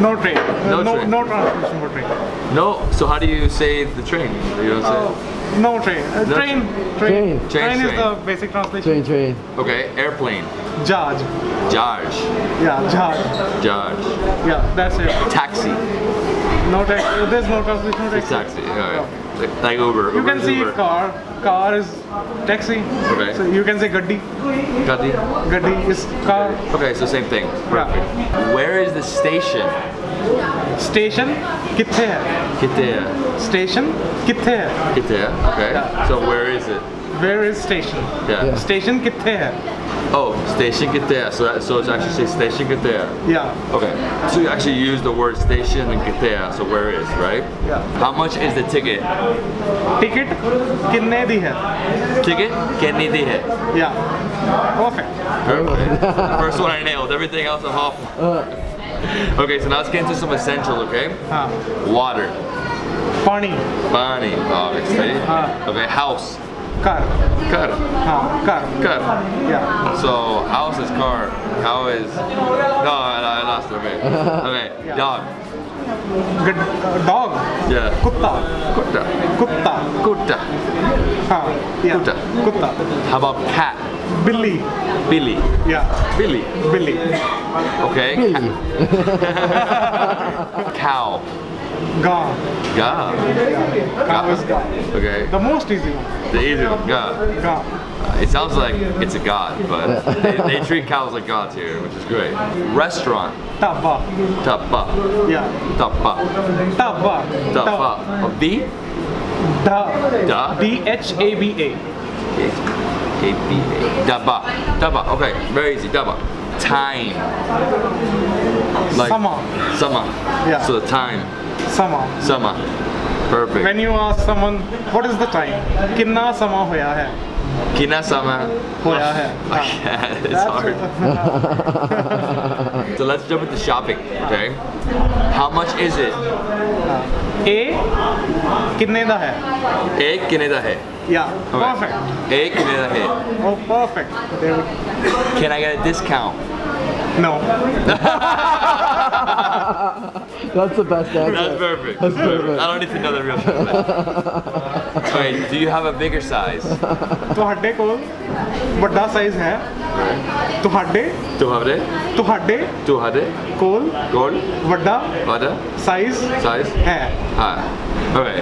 No train. No no, train. no translation for train. No? So how do you say the train? You don't say? Uh, no train. Uh, No train. Train. Train. Train, Train is train. the basic translation. Train, train. Okay, airplane. Jaj. Jaj. Yeah. Jaj. Jaj. Yeah. That's it. Taxi. No taxi. There's no translation for It's taxi. taxi. Alright. Like, Uber. You Uber can see car. Car is taxi. Okay. So you can say gaddi. Gaddi. Gaddi is car. Okay, so same thing. Perfect. Yeah. Where is the station? Station kithe hai? Kithe hai. Station kithe hai? Kithe hai. Okay. Yeah. So where is it? Where is station? Yeah. yeah. Station kithe hai? Oh, station Kitea. So that, so it's actually say station Kitea. या Okay. So you actually use the word station and Kitea. So where is, right? Yeah. How much is the ticket? Ticket कितने दी है Ticket? Kenny di hai. या perfect Perfect. First one I nailed. Everything else I'm off. Okay, so now let's get into some essential, okay? हाँ Water. पानी Bani, obviously. Okay, house. Car. Car. Car. Car. Yeah. So house is car. How is? No, I, I lost the Okay. okay. Yeah. Dog. Good uh, dog. Yeah. Kutta. Kutta. Kutta. Kutta. Ah, yeah. Kutta. Kutta. How about cat? Billy. Billy. Yeah. Billy. Billy. Okay. Billy. (laughs) Cow. Ga. Ga. Ga is Ga. Okay. The most easy one. The easy one, Ga. Ga. Uh, it sounds like it's a god, but (laughs) they, they, treat cows like gods here, which is great. Restaurant. Tapa. Tapa. Yeah. Tapa. Tapa. Tapa. D? Da. Da. D-H-A-B-A. A-B-A. Daba. Daba. Okay, very easy. Daba time. Like summer. Summer. Yeah. So the time. समा Sama. Perfect. when you ask someone what is the time कितना समा होया है Kina sama. होया है हाँ. Yeah, it's hard. So let's jump into shopping, okay? How much is it? ए कितने दा है Ek kineda hai. या Okay. Perfect Ek kineda hai. Oh perfect Can I get a discount? No (laughs) That's the best answer. That's perfect. That's perfect. I don't need to know the real translation. Okay, do you have a bigger size? ਤੁਹਾਡੇ ਕੋਲ ਵੱਡਾ size ਹੈ ਤੁਹਾਡੇ 200? ਤੁਹਾਡੇ 200? ਕੋਲ Gold? ਵੱਡਾ Water? Size Size? ਹੈ Hi. Okay.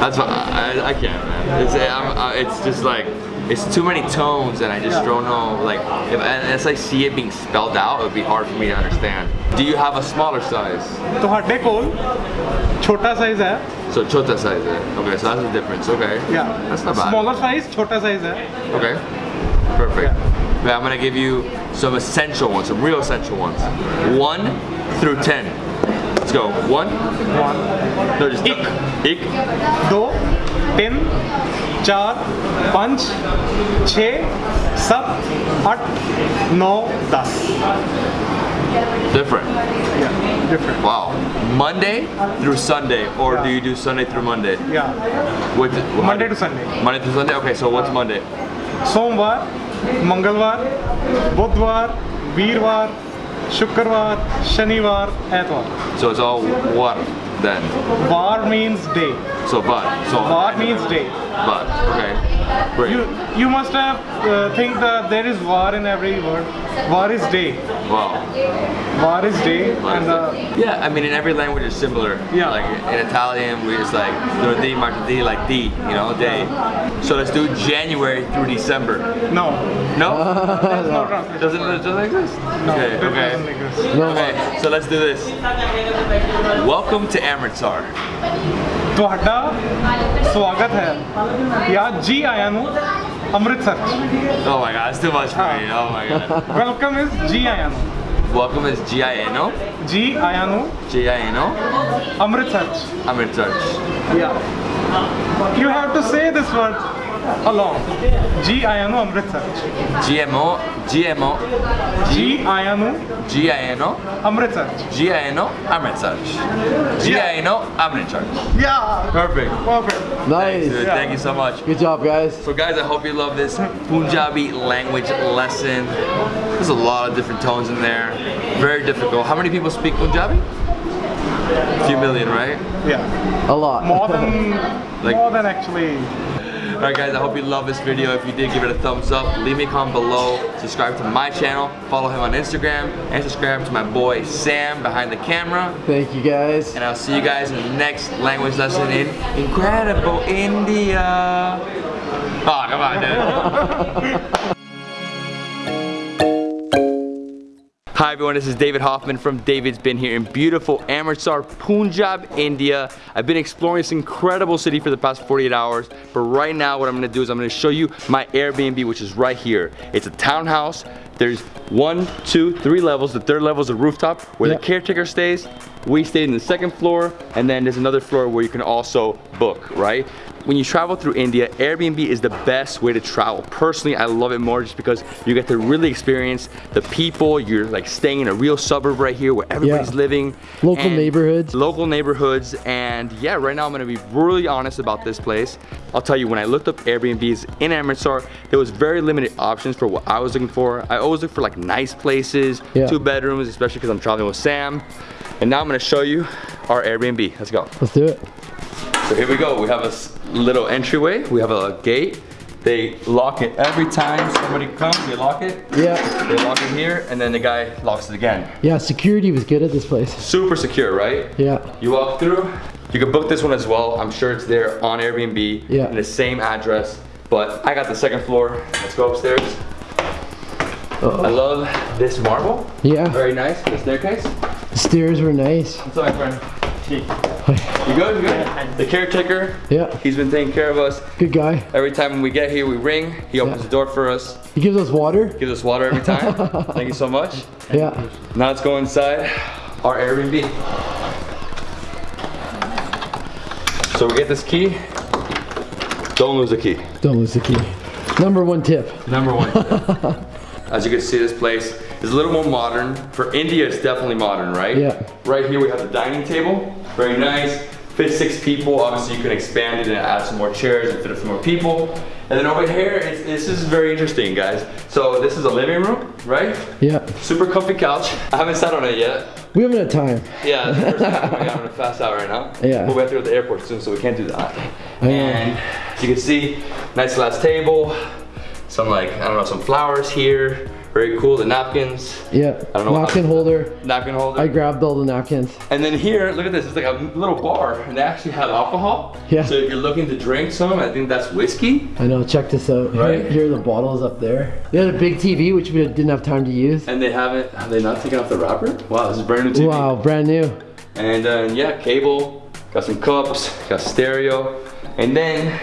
That's fine. I, I, I can't, man. It's, I'm, uh, it's just like, it's too many tones and I just yeah. don't know like if unless I see it being spelled out it would be hard for me to understand. Do you have a smaller size? तो हड्डे कोल छोटा size So chota size hai. Okay, so that's the difference. Okay. Yeah. That's not bad. Smaller size, chota size hai. Okay. Perfect. Yeah. I'm gonna give you some essential ones, some real essential ones. One through ten. Let's go. One. One. No, just ik. Ik. Do. Ten. चार पाँच छ सात आठ नौ दस Different. Yeah, different. Wow. Monday through Sunday, or do you do Sunday through Monday? Yeah. What? how Monday do- to Sunday. Monday through Sunday. Okay, so what's Monday? सोमवार मंगलवार बुधवार वीरवार शुक्रवार शनिवार एतवार So it's all one then. War means day So but. So war means day but. Okay. Great. you you must have uh, think that there is war in every word war is day wow. war is day What and is uh, yeah, I mean, in every language it's similar. Yeah. Like in Italian, we just like do lunedì, martedì, like di, you know, day. So let's do January through December. no No, (laughs) no (laughs) doesn't it doesn't exist. no Okay. Okay. No, Okay. So let's do this. Welcome to Amritsar. ਤੁਹਾਡਾ ਸਵਾਗਤ ਹੈ ਜਾਂ ਜੀ ਆਇਆਂ ਨੂੰ ਅੰਮ੍ਰਿਤਸਰ ਚ Oh my God, that's too much for me. Oh my God. Welcome is ਜੀ ਆਇਆਂ ਨੂੰ Welcome is G-I-N-O. ਜੀ ਆਇਆਂ ਨੂੰ G-I-N-O. ਅੰਮ੍ਰਿਤਸਰ ਚ Amritsar. Yeah. You have to say this word along. G Ayano Amritsar. GMO, Amritsar. G Amritsar. G Amritsar. Yeah. Perfect. Perfect. Nice. Thanks, yeah. Thank you so much. Good job, guys. So, guys, I hope you love this Punjabi language lesson. There's a lot of different tones in there. Very difficult. How many people speak Punjabi? A few million, right? Yeah. A lot. More than, (laughs) like, more than actually Alright guys, I hope you love this video. If you did, give it a thumbs up. Leave me a comment below. Subscribe to my channel. Follow him on Instagram. And subscribe to my boy Sam behind the camera. Thank you, guys. And I'll see you guys in the next language lesson in Incredible India. Oh, come on, dude. Hi everyone, this is David Hoffman from David's Been here in beautiful Amritsar, Punjab, India. I've been exploring this incredible city for the past 48 hours, but right now what I'm gonna do is I'm gonna show you my Airbnb, which is right here. It's a townhouse. There's one, two, three levels. The third level is a rooftop where Yeah. the caretaker stays. We stayed in the second floor, and then there's another floor where you can also book, right? When you travel through India, Airbnb is the best way to travel. Personally, I love it more just because you get to really experience the people. You're like staying in a real suburb right here where everybody's living. Local neighborhoods. Local neighborhoods. And yeah, right now I'm gonna be really honest about this place. I'll tell you, when I looked up Airbnbs in Amritsar, there was very limited options for what I was looking for. I always look for like nice places, Yeah. two bedrooms, especially because I'm traveling with Sam. And now I'm gonna show you our Airbnb. Let's go. Let's do it. So here we go. We have a little entryway. We have a gate. They lock it every time somebody comes. They lock it. Yeah. They lock it here, and then the guy locks it again. Yeah, security was good at this place. Super secure, right? Yeah. You walk through. You can book this one as well. I'm sure it's there on Airbnb Yeah. in the same address. But I got the second floor. Let's go upstairs. I love this marble. Yeah. Very nice. The staircase. The stairs were nice. What's up, my friend? You good? You good? The caretaker. Yeah. He's been taking care of us. Good guy. Every time we get here, we ring. He opens Yeah. the door for us. He gives us water. Gives us water every time. (laughs) Thank you so much. Yeah. Now let's go inside our Airbnb. So we get this key. Don't lose the key. Don't lose the key. Number one tip. Number one. (laughs) As you can see, this place is a little more modern. For India, it's definitely modern, right? Yeah. Right here, we have the dining table. Very nice. Fits six people. Obviously, you can expand it and add some more chairs and fit a few more people. And then over here, it's, this is very interesting, guys. So this is a living room, right? Yeah. Super comfy couch. I haven't sat on it yet. We haven't had time. Yeah, first time (laughs) I'm gonna fast out right now. Yeah. But we have to go to the airport soon, so we can't do that. Know. And as you can see, nice glass table. Some like, I don't know, some flowers here. Very cool, the napkins. Yeah. I don't know Napkin holder. Napkin holder. I grabbed all the napkins. and then here, look at this, it's like a little bar, and they actually have alcohol. Yeah. So if you're looking to drink some, I think that's whiskey. I know, check this out. Right. Here, here are the bottles up there. They had a big TV, which we didn't have time to use. And they haven't, have they not taken off the wrapper? Wow, this is brand new TV. Wow, brand new. And then yeah, cable, got some cups, got stereo. And then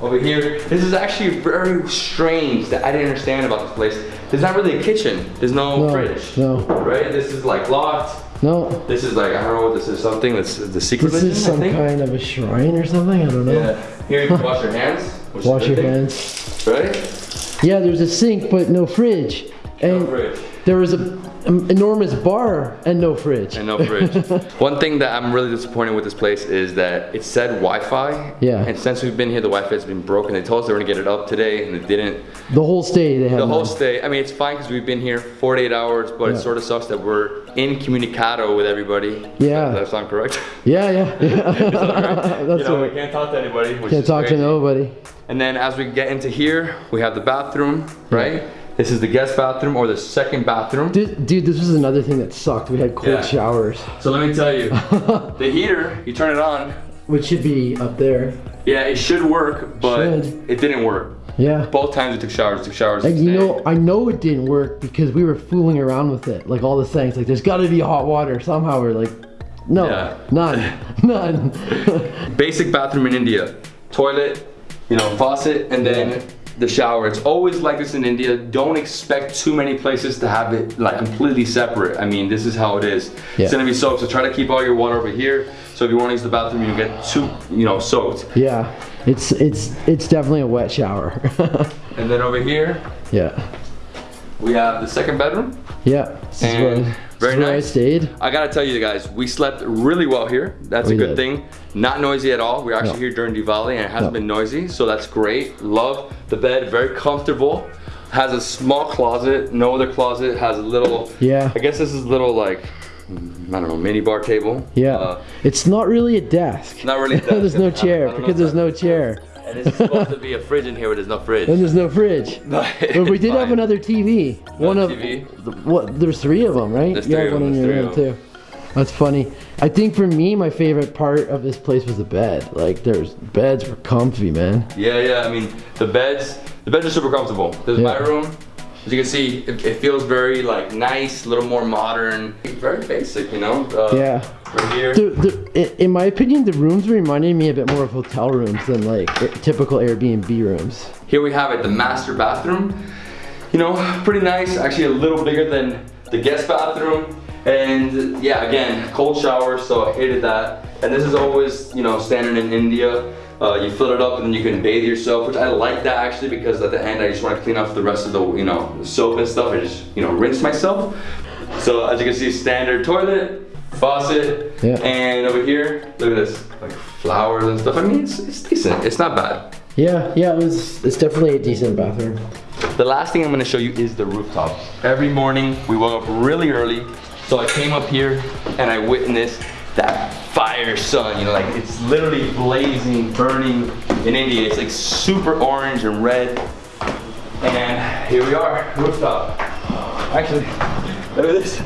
over here, this is actually very strange that I didn't understand about this place. There's not really a kitchen. There's no, No, fridge. no. Right? This is like locked. No, This is like, I don't know what this is, something that's the secret this is some kind of a shrine or something. I don't know. Yeah. Here you can wash your hands. which Wash your thing, hands. Right? Yeah, there's a sink, but no fridge. And No fridge. there was a enormous bar and no fridge. And no fridge. (laughs) One thing that I'm really disappointed with this place is that it said Wi-Fi. Yeah. And since we've been here, the Wi-Fi has been broken. They told us they were gonna get it up today, and it didn't. The whole stay they had. The whole none. stay. I mean, it's fine because we've been here 48 hours, but it sort of sucks that we're incommunicado with everybody. Yeah. That sound correct? (laughs) Yeah, yeah, (laughs) yeah. That's you know, we can't talk to anybody. Can't talk to nobody. And then as we get into here, we have the bathroom, right? This is the guest bathroom or the second bathroom. Dude, dude, this was another thing that sucked. We had cold Yeah. showers, So let me tell you, (laughs) the heater, you turn it on, which should be up there. yeah, it should work, but Should. it didn't work. Yeah. Both times we took showers, took showers. Like, you know, I know it didn't work because we were fooling around with it. Like all the things, like there's got to be hot water somehow. We're like, no, Yeah. none, (laughs) none. (laughs) basic bathroom in India. Toilet, you know, faucet, and then the shower. It's always like this in India. Don't expect too many places to have it like completely separate. I mean, this is how it is. Yeah. It's gonna be soaked, so try to keep all your water over here. So if you wanna use the bathroom, you get too, you know, soaked. yeah, it's it's it's definitely a wet shower. (laughs) And then over here, yeah, we have the second bedroom. yeah. And very I nice. stayed. I gotta tell you guys, we slept really well here. That's We a good did. thing. Not noisy at all. We're actually No. here during Diwali and it hasn't No. been noisy, so that's great. Love the bed, very comfortable. Has a small closet, no other closet. Has a little, Yeah. I guess this is a little like, I don't know, mini bar table. Yeah, Uh, it's not really a desk. not really. a (laughs) desk. there's no I don't- I chair because there's no chair And this is supposed to be a fridge in here, but there's no fridge. and there's no fridge. (laughs) But But we did have another TV. One of TV? the- what? There's three of them, right? There's you three have one in your room too. That's funny. I think for me, my favorite part of this place was the bed. Like, there's beds were comfy, man. Yeah, yeah. I mean, the beds, the beds are super comfortable. There's Yeah. my room. As you can see, it, it feels very like nice, a little more modern, very basic, you know. Uh, Yeah. Right here. The, the, in my opinion, the rooms reminded me a bit more of hotel rooms than like typical Airbnb rooms. Here we have it, the master bathroom. You know, pretty nice. Actually, a little bigger than the guest bathroom. And yeah, again, cold shower, so I hated that. And this is always, you know, standard in India. Uh, you fill it up and then you can bathe yourself, which I like that actually because at the end I just want to clean off the rest of the, you know, soap and stuff. I just, you know, rinse myself. So as you can see, standard toilet, faucet, Yeah. and over here, look at this, like flowers and stuff. I mean, it's, it's decent. It's not bad. Yeah, yeah, it was. It's definitely a decent bathroom. The last thing I'm gonna show you is the rooftop. Every morning we woke up really early, so I came up here and I witnessed that fire sun, you know, like it's literally blazing, burning in India. It's like super orange and red. And here we are, rooftop. Actually, look at this.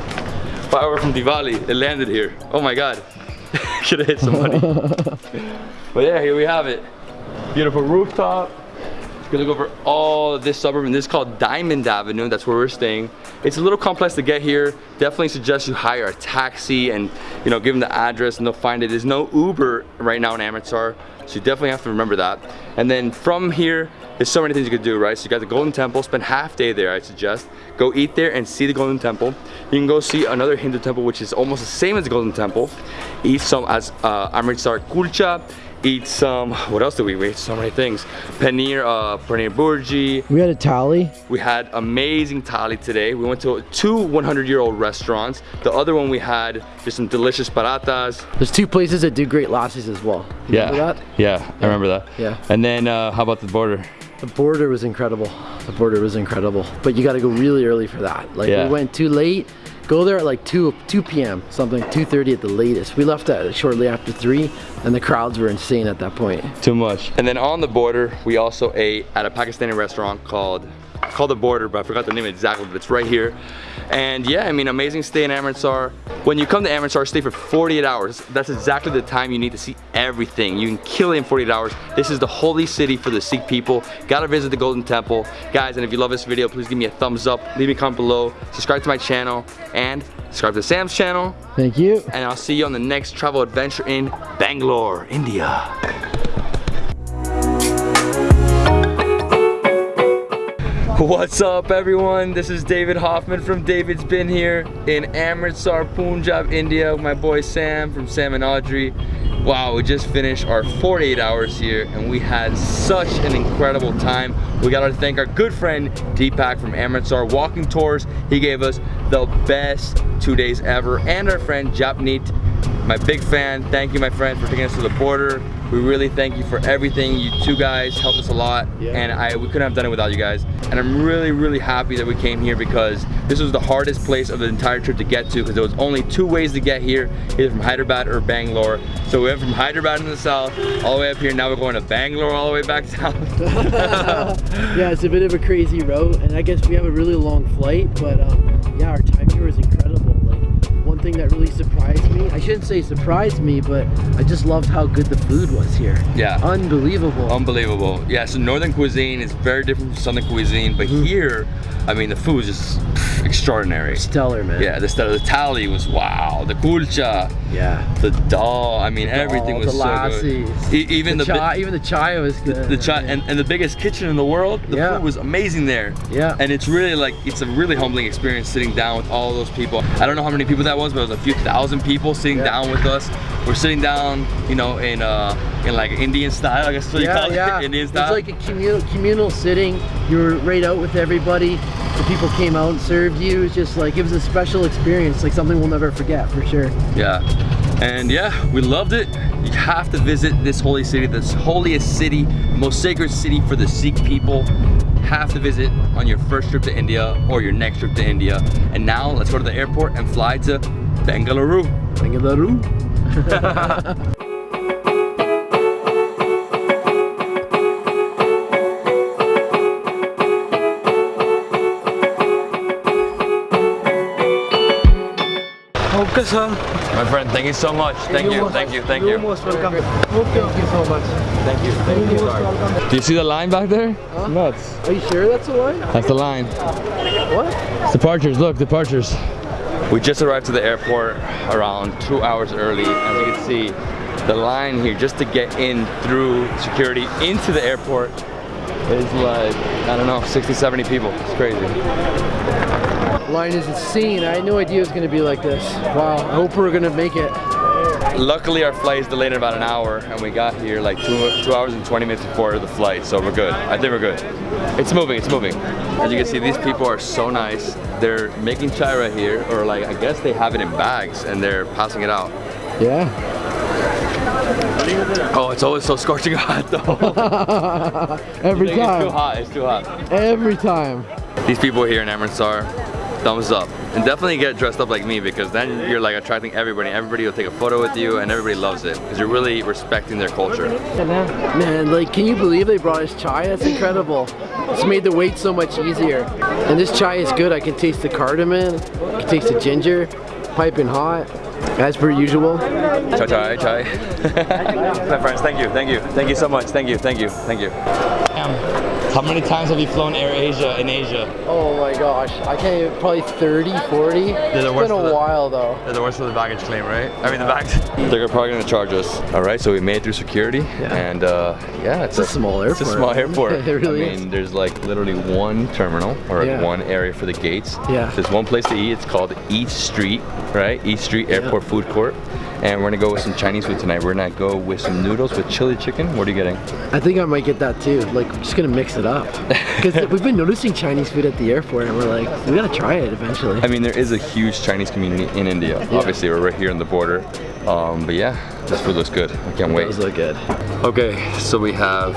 Fire from Diwali, it landed here. Oh my God. (laughs) Should have hit somebody. (laughs) but yeah, here we have it. Beautiful rooftop. You can look over all this suburb, and this is called Diamond Avenue. That's where we're staying. It's a little complex to get here. Definitely suggest you hire a taxi and you know give them the address, and they'll find it. There's no Uber right now in Amritsar, so you definitely have to remember that. And then from here, there's so many things you could do, right? So you got the Golden Temple. Spend half day there, I suggest. Go eat there and see the Golden Temple. You can go see another Hindu temple, which is almost the same as the Golden Temple. Eat some as uh, Amritsar kulcha eat some what else did we eat so many things paneer uh paneer bhurji We had a thali. we had amazing thali today we went to two 100 year old restaurants the other one we had just some delicious parathas There's two places that do great lassis as well. You yeah remember that? yeah i remember that Yeah. and then uh how about the border The border was incredible. The border was incredible. But you got to go really early for that. Like Yeah. we went too late. Go there at like 2 2 p.m. something 2:30 at the latest. We left at shortly after 3 and the crowds were insane at that point. too much and then on the border we also ate at a pakistani restaurant called called the border but i forgot the name exactly but it's right here. And yeah i mean amazing stay in amritsar. When you come to amritsar stay for 48 hours. That's exactly the time you need to see everything. You can kill it in 48 hours. This is the holy city for the sikh people. Gotta visit the golden temple. Guys and if you love this video please give me a thumbs up. Leave me a comment below. Subscribe to my channel. And subscribe to sam's channel. Thank you. and i'll see you on the next travel adventure in bangalore india What's up everyone? This is David Hoffman from David's Been Here in Amritsar, Punjab, India with my boy Sam from Sam and Audrey. Wow, we just finished our 48 hours here and we had such an incredible time. We got to thank our good friend Deepak from Amritsar Walking Tours. He gave us the best two days ever and our friend Japneet, my big fan. Thank you my friend for taking us to the border. We really thank you for everything. You two guys helped us a lot Yeah. and I we couldn't have done it without you guys. And I'm really, really happy that we came here because this was the hardest place of the entire trip to get to because there was only two ways to get here, either from Hyderabad or Bangalore. So we went from Hyderabad in the south all the way up here. Now we're going to Bangalore all the way back (laughs) down. (laughs) yeah, it's a bit of a crazy route, and I guess we have a really long flight, but um, yeah, our time here was incredible. Like, one thing that really surprised me, I shouldn't say surprised me, but I just loved how good the food was here. Yeah. Unbelievable. Unbelievable. Yeah, so northern cuisine is very different from southern cuisine, but Mm-hmm. here, I mean, the food is just pff, extraordinary. Stellar, man. Yeah, the, the thali was wow. The kulcha, Yeah. the dal, I mean, everything all was the so lassis. good. E- even the, the, chai, even the chai was good. the chai and, and the biggest kitchen in the world, the Yeah. food was amazing there. Yeah. And it's really like, it's a really humbling experience sitting down with all those people. I don't know how many people that was, but it was a few thousand people sitting Yeah. down with us. We're sitting down, you know, in uh in like Indian style, I guess that's what you yeah, call (laughs) yeah. it, Indian It's like a communal communal sitting. You're right out with everybody. The people came out and served you. It's just like it was a special experience, like something we'll never forget for sure. Yeah. And yeah, we loved it. You have to visit this holy city, this holiest city, most sacred city for the Sikh people. Have to visit on your first trip to India or your next trip to India. And now let's go to the airport and fly to Bengaluru. Bengaluru. (laughs) (laughs) Okay, sir. My friend, thank you so much. Thank you, thank you, thank you. You're most welcome. Thank you so much. Thank you, thank you. Do you see the line back there? Nuts. Are you sure that's a line? That's the line. What? It's Departures, look, departures. We just arrived to the airport around two hours early. As you can see, the line here just to get in through security into the airport is like, I don't know, 60, 70 people. It's crazy. Line is insane. I had no idea it was gonna be like this. Wow. I hope we're gonna make it. Luckily, our flight is delayed in about an hour, and we got here like two, two hours and 20 minutes before the flight, so we're good. I think we're good. It's moving, it's moving. As you can see, these people are so nice. They're making chai right here, or like, I guess they have it in bags, and they're passing it out. Yeah. Oh, it's always so scorching (laughs) hot though. (laughs) Every time. It's too hot, it's too hot. Every time. These people here in Amritsar, thumbs up. And definitely get dressed up like me because then you're like attracting everybody. Everybody will take a photo with you and everybody loves it because you're really respecting their culture. Man, like, can you believe they brought us chai? That's incredible. It's made the wait so much easier. And this chai is good. I can taste the cardamom, I can taste the ginger, piping hot, as per usual. Chai chai chai. (laughs) My friends, thank you, thank you, thank you so much, thank you, thank you, thank you. How many times have you flown Air Asia in Asia? Oh my gosh, I can't even, probably 30, 40. the It's worst been a the- while though. They're the worst for the baggage claim, right? I mean the bags. They're probably gonna charge us. All right, so we made it through security, and uh, yeah, it's, a small airport. It's a small airport. (laughs) It really I mean, there's like literally one terminal or Yeah. one area for the gates. Yeah. There's one place to eat. It's called East Street, right? East Street Airport Food Court. And we're gonna go with some Chinese food tonight. We're gonna go with some noodles with chili chicken. What are you getting? I think I might get that too. Like, just gonna mix it up. (laughs) Because we've been noticing Chinese food at the airport and we're like, we gotta try it eventually. I mean, there is a huge Chinese community in India. Obviously, we're right here on the border. Um, but yeah, this food looks good. I can't wait. Those look good. Okay, so we have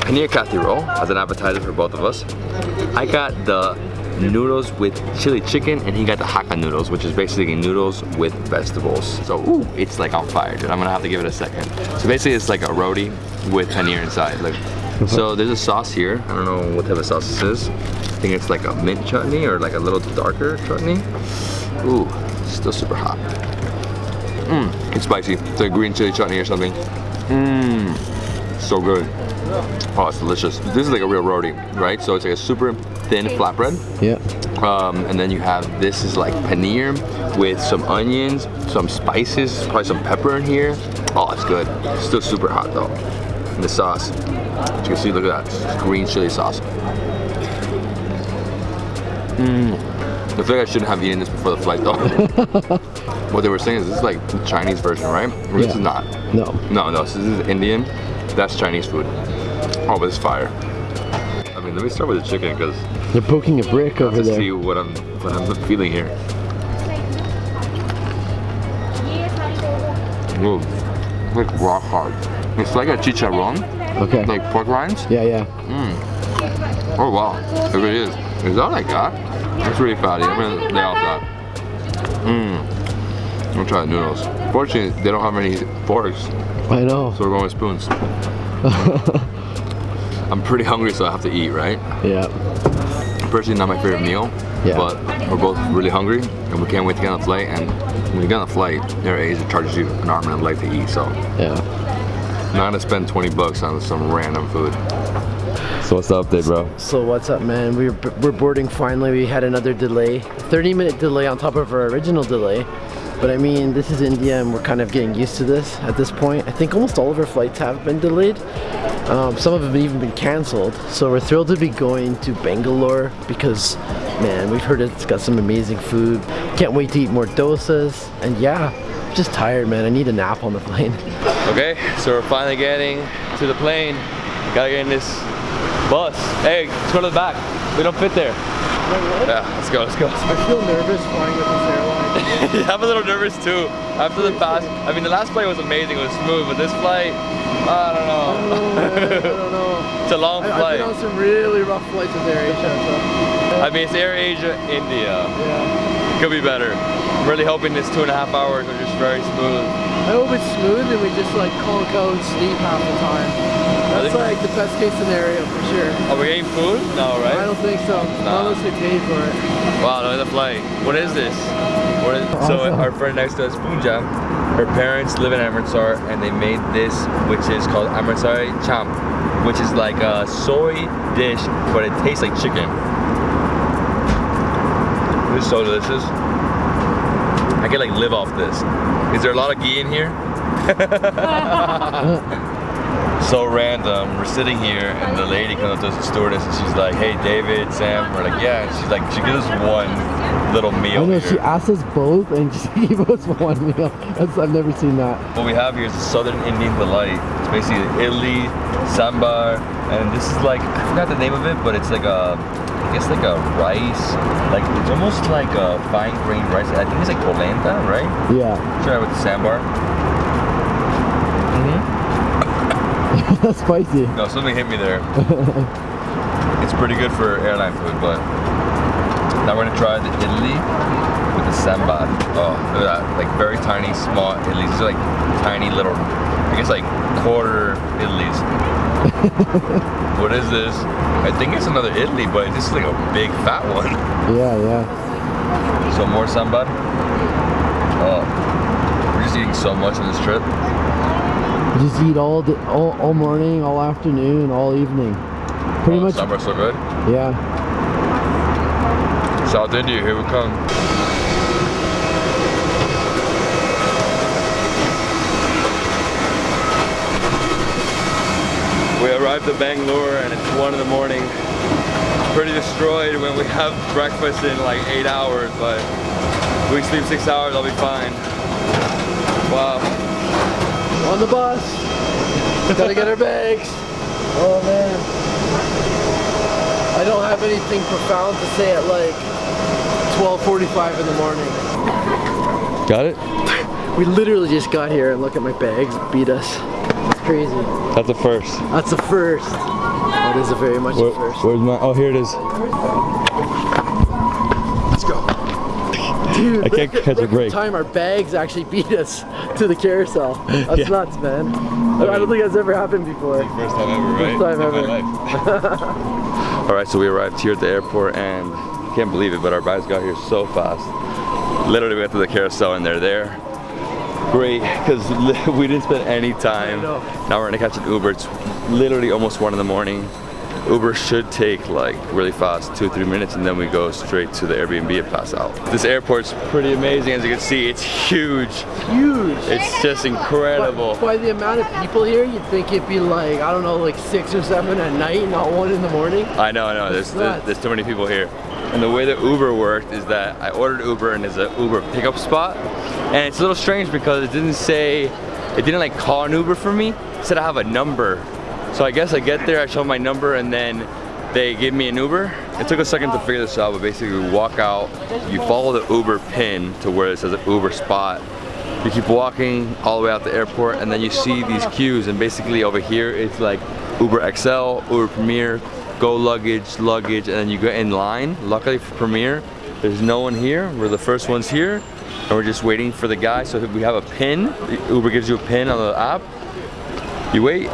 paneer kathi roll as an appetizer for both of us. I got the noodles with chili chicken and he got the hakka noodles, which is basically noodles with vegetables. So, ooh, it's like on fire, dude. I'm gonna have to give it a second. So basically it's like a roti with paneer inside. Like, so there's a sauce here. I don't know what type of sauce this is. I think it's like a mint chutney or like a little darker chutney. Ooh, still super hot. Mmm, it's spicy. It's like green chili chutney or something. Mmm, so good. Oh, it's delicious. This is like a real roti, right? So it's like a super thin flatbread. Yeah. Um, and then you have, this is like paneer with some onions, some spices, probably some pepper in here. Oh, it's good. Still super hot though. And the sauce, as you can see, look at that. It's green chili sauce. Mmm. I feel like I shouldn't have eaten this before the flight though. (laughs) what they were saying is this is like the Chinese version, right? Or This is not. No. No, no, so this is Indian. That's Chinese food. Oh, but it's fire. I mean, let me start with the chicken because They're poking a brick over to there. see what I'm what I'm feeling here. Ooh, like rock hard. It's like a chicharron, Okay. like pork rinds. Yeah, yeah. Mm. Oh wow, it really is. Is that like that? It's really fatty. I'm gonna lay off that. Mmm. I'm gonna try the noodles. Fortunately, they don't have any forks, I know. so we're going with spoons. (laughs) I'm pretty hungry, so I have to eat, right? Yeah. Personally, not my favorite meal, Yeah. but we're both really hungry, and we can't wait to get on the flight. And when you get on the flight, Air Asia charges you an arm and a leg to eat, so Yeah. not gonna spend 20 bucks on some random food. So what's the update, bro? So what's up, man? We're, we're boarding finally. We had another delay. 30 minute delay on top of our original delay. But I mean, this is India and we're kind of getting used to this at this point. I think almost all of our flights have been delayed. Um, some of them have even been canceled. So we're thrilled to be going to Bangalore because, man, we've heard it's got some amazing food. Can't wait to eat more dosas. And yeah, I'm just tired, man. I need a nap on the plane. (laughs) Okay, so we're finally getting to the plane. Gotta get in this bus. Hey, let's go to the back. We don't fit there. Yeah, let's go, let's go. I feel nervous flying with this airline. Yeah, (laughs) I'm a little nervous too. After the past, I mean, the last flight was amazing, it was smooth, but this flight, I don't know. I don't know. (laughs) it's a long I, I've flight. been on some really rough flights with AirAsia. So. I mean, it's Air Asia, India. Yeah. Could be better. I'm really hoping this two and a half hours are just very smooth. I hope it's smooth and we just like conk out and sleep half the time. That's like the best case scenario for sure. Are we getting food? No, right? I don't think so. Nah. Not unless we pay for it. Wow, look at the flight. What is this? What is, so Awesome. our friend next to us, Punja, her parents live in Amritsar and they made this, which is called Amritsari Chaap, which is like a soy dish, but it tastes like chicken. This is so delicious. I can like live off this. Is there a lot of ghee in here? (laughs) so random. We're sitting here and the lady comes up to us, the stewardess, and she's like, hey David, Sam. We're like, yeah. And she's like, she gives us one little meal. I know here. she asked us both and (laughs) she gave us one meal. That's, I've never seen that. What we have here is a Southern Indian Delight. It's basically idli, sambar, and this is like, I forgot the name of it, but it's like a, I guess like a rice, like it's almost like a fine grained rice. I think it's like polenta, right? Yeah. Try it with the sambar. (laughs) That's spicy. No, something hit me there. (laughs) it's pretty good for airline food, but now we're gonna try the idli with the sambar. Oh, look at that, like very tiny, small idlis. These are like tiny little, I guess like quarter idlis. (laughs) what is this? I think it's another idli, but this is like a big fat one. Yeah, yeah. So more sambar. Oh, we're just eating so much on this trip. Just eat all, the, all all morning, all afternoon, all evening. Pretty oh, much. Sambar's so good. Yeah. South India, here we come. We arrived at Bangalore and it's one in the morning. Pretty destroyed when we have (laughs) breakfast in like eight hours, but if we sleep six hours, I'll be fine. Wow. On the bus. Gotta get our bags. (laughs) Oh man. I don't have anything profound to say at like 12:45 in the morning. Got it? (laughs) We literally just got here and look at my bags beat us. It's crazy. That's a first. That's a first. That is a very much a first. where's my, oh here it is. Dude, I can't record- catch a record break. Time our bags actually beat us to the carousel. That's Yeah. nuts, man. I don't think that's ever happened before. First time ever, right? First time In my ever. life. (laughs) All right, so we arrived here at the airport and can't believe it, but our bags got here so fast. Literally, we went to the carousel and they're there. Great, because (laughs) we didn't spend any time. know. Now we're gonna catch an Uber. It's literally almost one in the morning. Uber should take like really fast, two, three minutes, and then we go straight to the Airbnb and pass out. This airport's pretty amazing, as you can see. It's huge. Huge. It's just incredible. By, by the amount of people here, you'd think it'd be like, I don't know, like six or seven at night, not one in the morning. I know, I know. There's, there's, there's too many people here. And the way that Uber worked is that I ordered Uber and there's an Uber pickup spot. And it's a little strange because it didn't say, it didn't like call an Uber for me. It said I have a number. So I guess I get there, I show my number and then they give me an Uber. It took a second to figure this out, but basically we walk out, you follow the Uber pin to where it says an Uber spot. You keep walking all the way out the airport and then you see these queues and basically over here it's like Uber XL, Uber Premier, Go Luggage, Luggage, and then you get in line. Luckily for Premier, there's no one here. We're the first ones here and we're just waiting for the guy. So we have a pin. Uber gives you a pin on the app. You wait,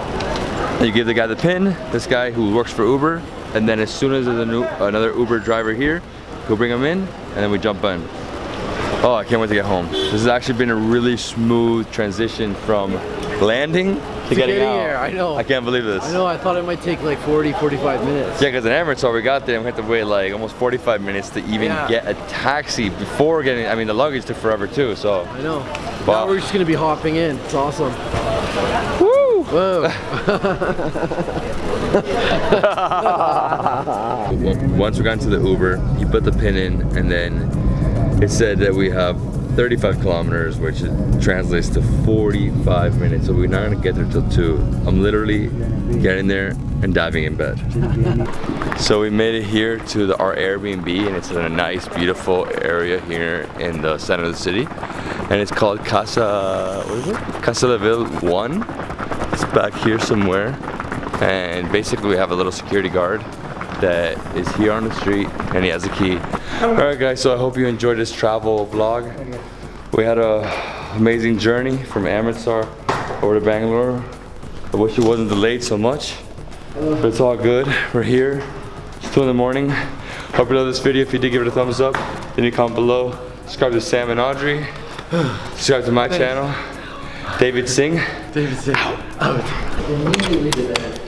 you give the guy the pin, this guy who works for Uber, and then as soon as there's a new, another Uber driver here, he'll bring him in, and then we jump in. Oh, I can't wait to get home. This has actually been a really smooth transition from landing to, getting, getting out. here, I know. I can't believe this. I know, I thought it might take like 40, 45 minutes. Yeah, because in Emirates, Amritsar we got there and we had to wait like almost 45 minutes to even Yeah. get a taxi before getting, I mean the luggage took forever too, so. I know. Wow. Now we're just gonna be hopping in. It's awesome. Woo! Whoa. (laughs) Once we got into the Uber, he put the pin in and then it said that we have 35 kilometers, which translates to 45 minutes. So we're not gonna get there till two. I'm literally getting there and diving in bed. (laughs) So we made it here to the, our Airbnb and it's in a nice, beautiful area here in the center of the city. And it's called Casa, what is it? Casa de Ville 1. It's back here somewhere. And basically we have a little security guard that is here on the street and he has a key. All right guys, so I hope you enjoyed this travel vlog. We had a amazing journey from Amritsar over to Bangalore. I wish it wasn't delayed so much, but it's all good. We're here. It's 2 in the morning. Hope you love this video. If you did, give it a thumbs up. Then you comment below. Subscribe to Sam and Audrey. Subscribe to my channel. Davidsbeenhere. David said, out. That.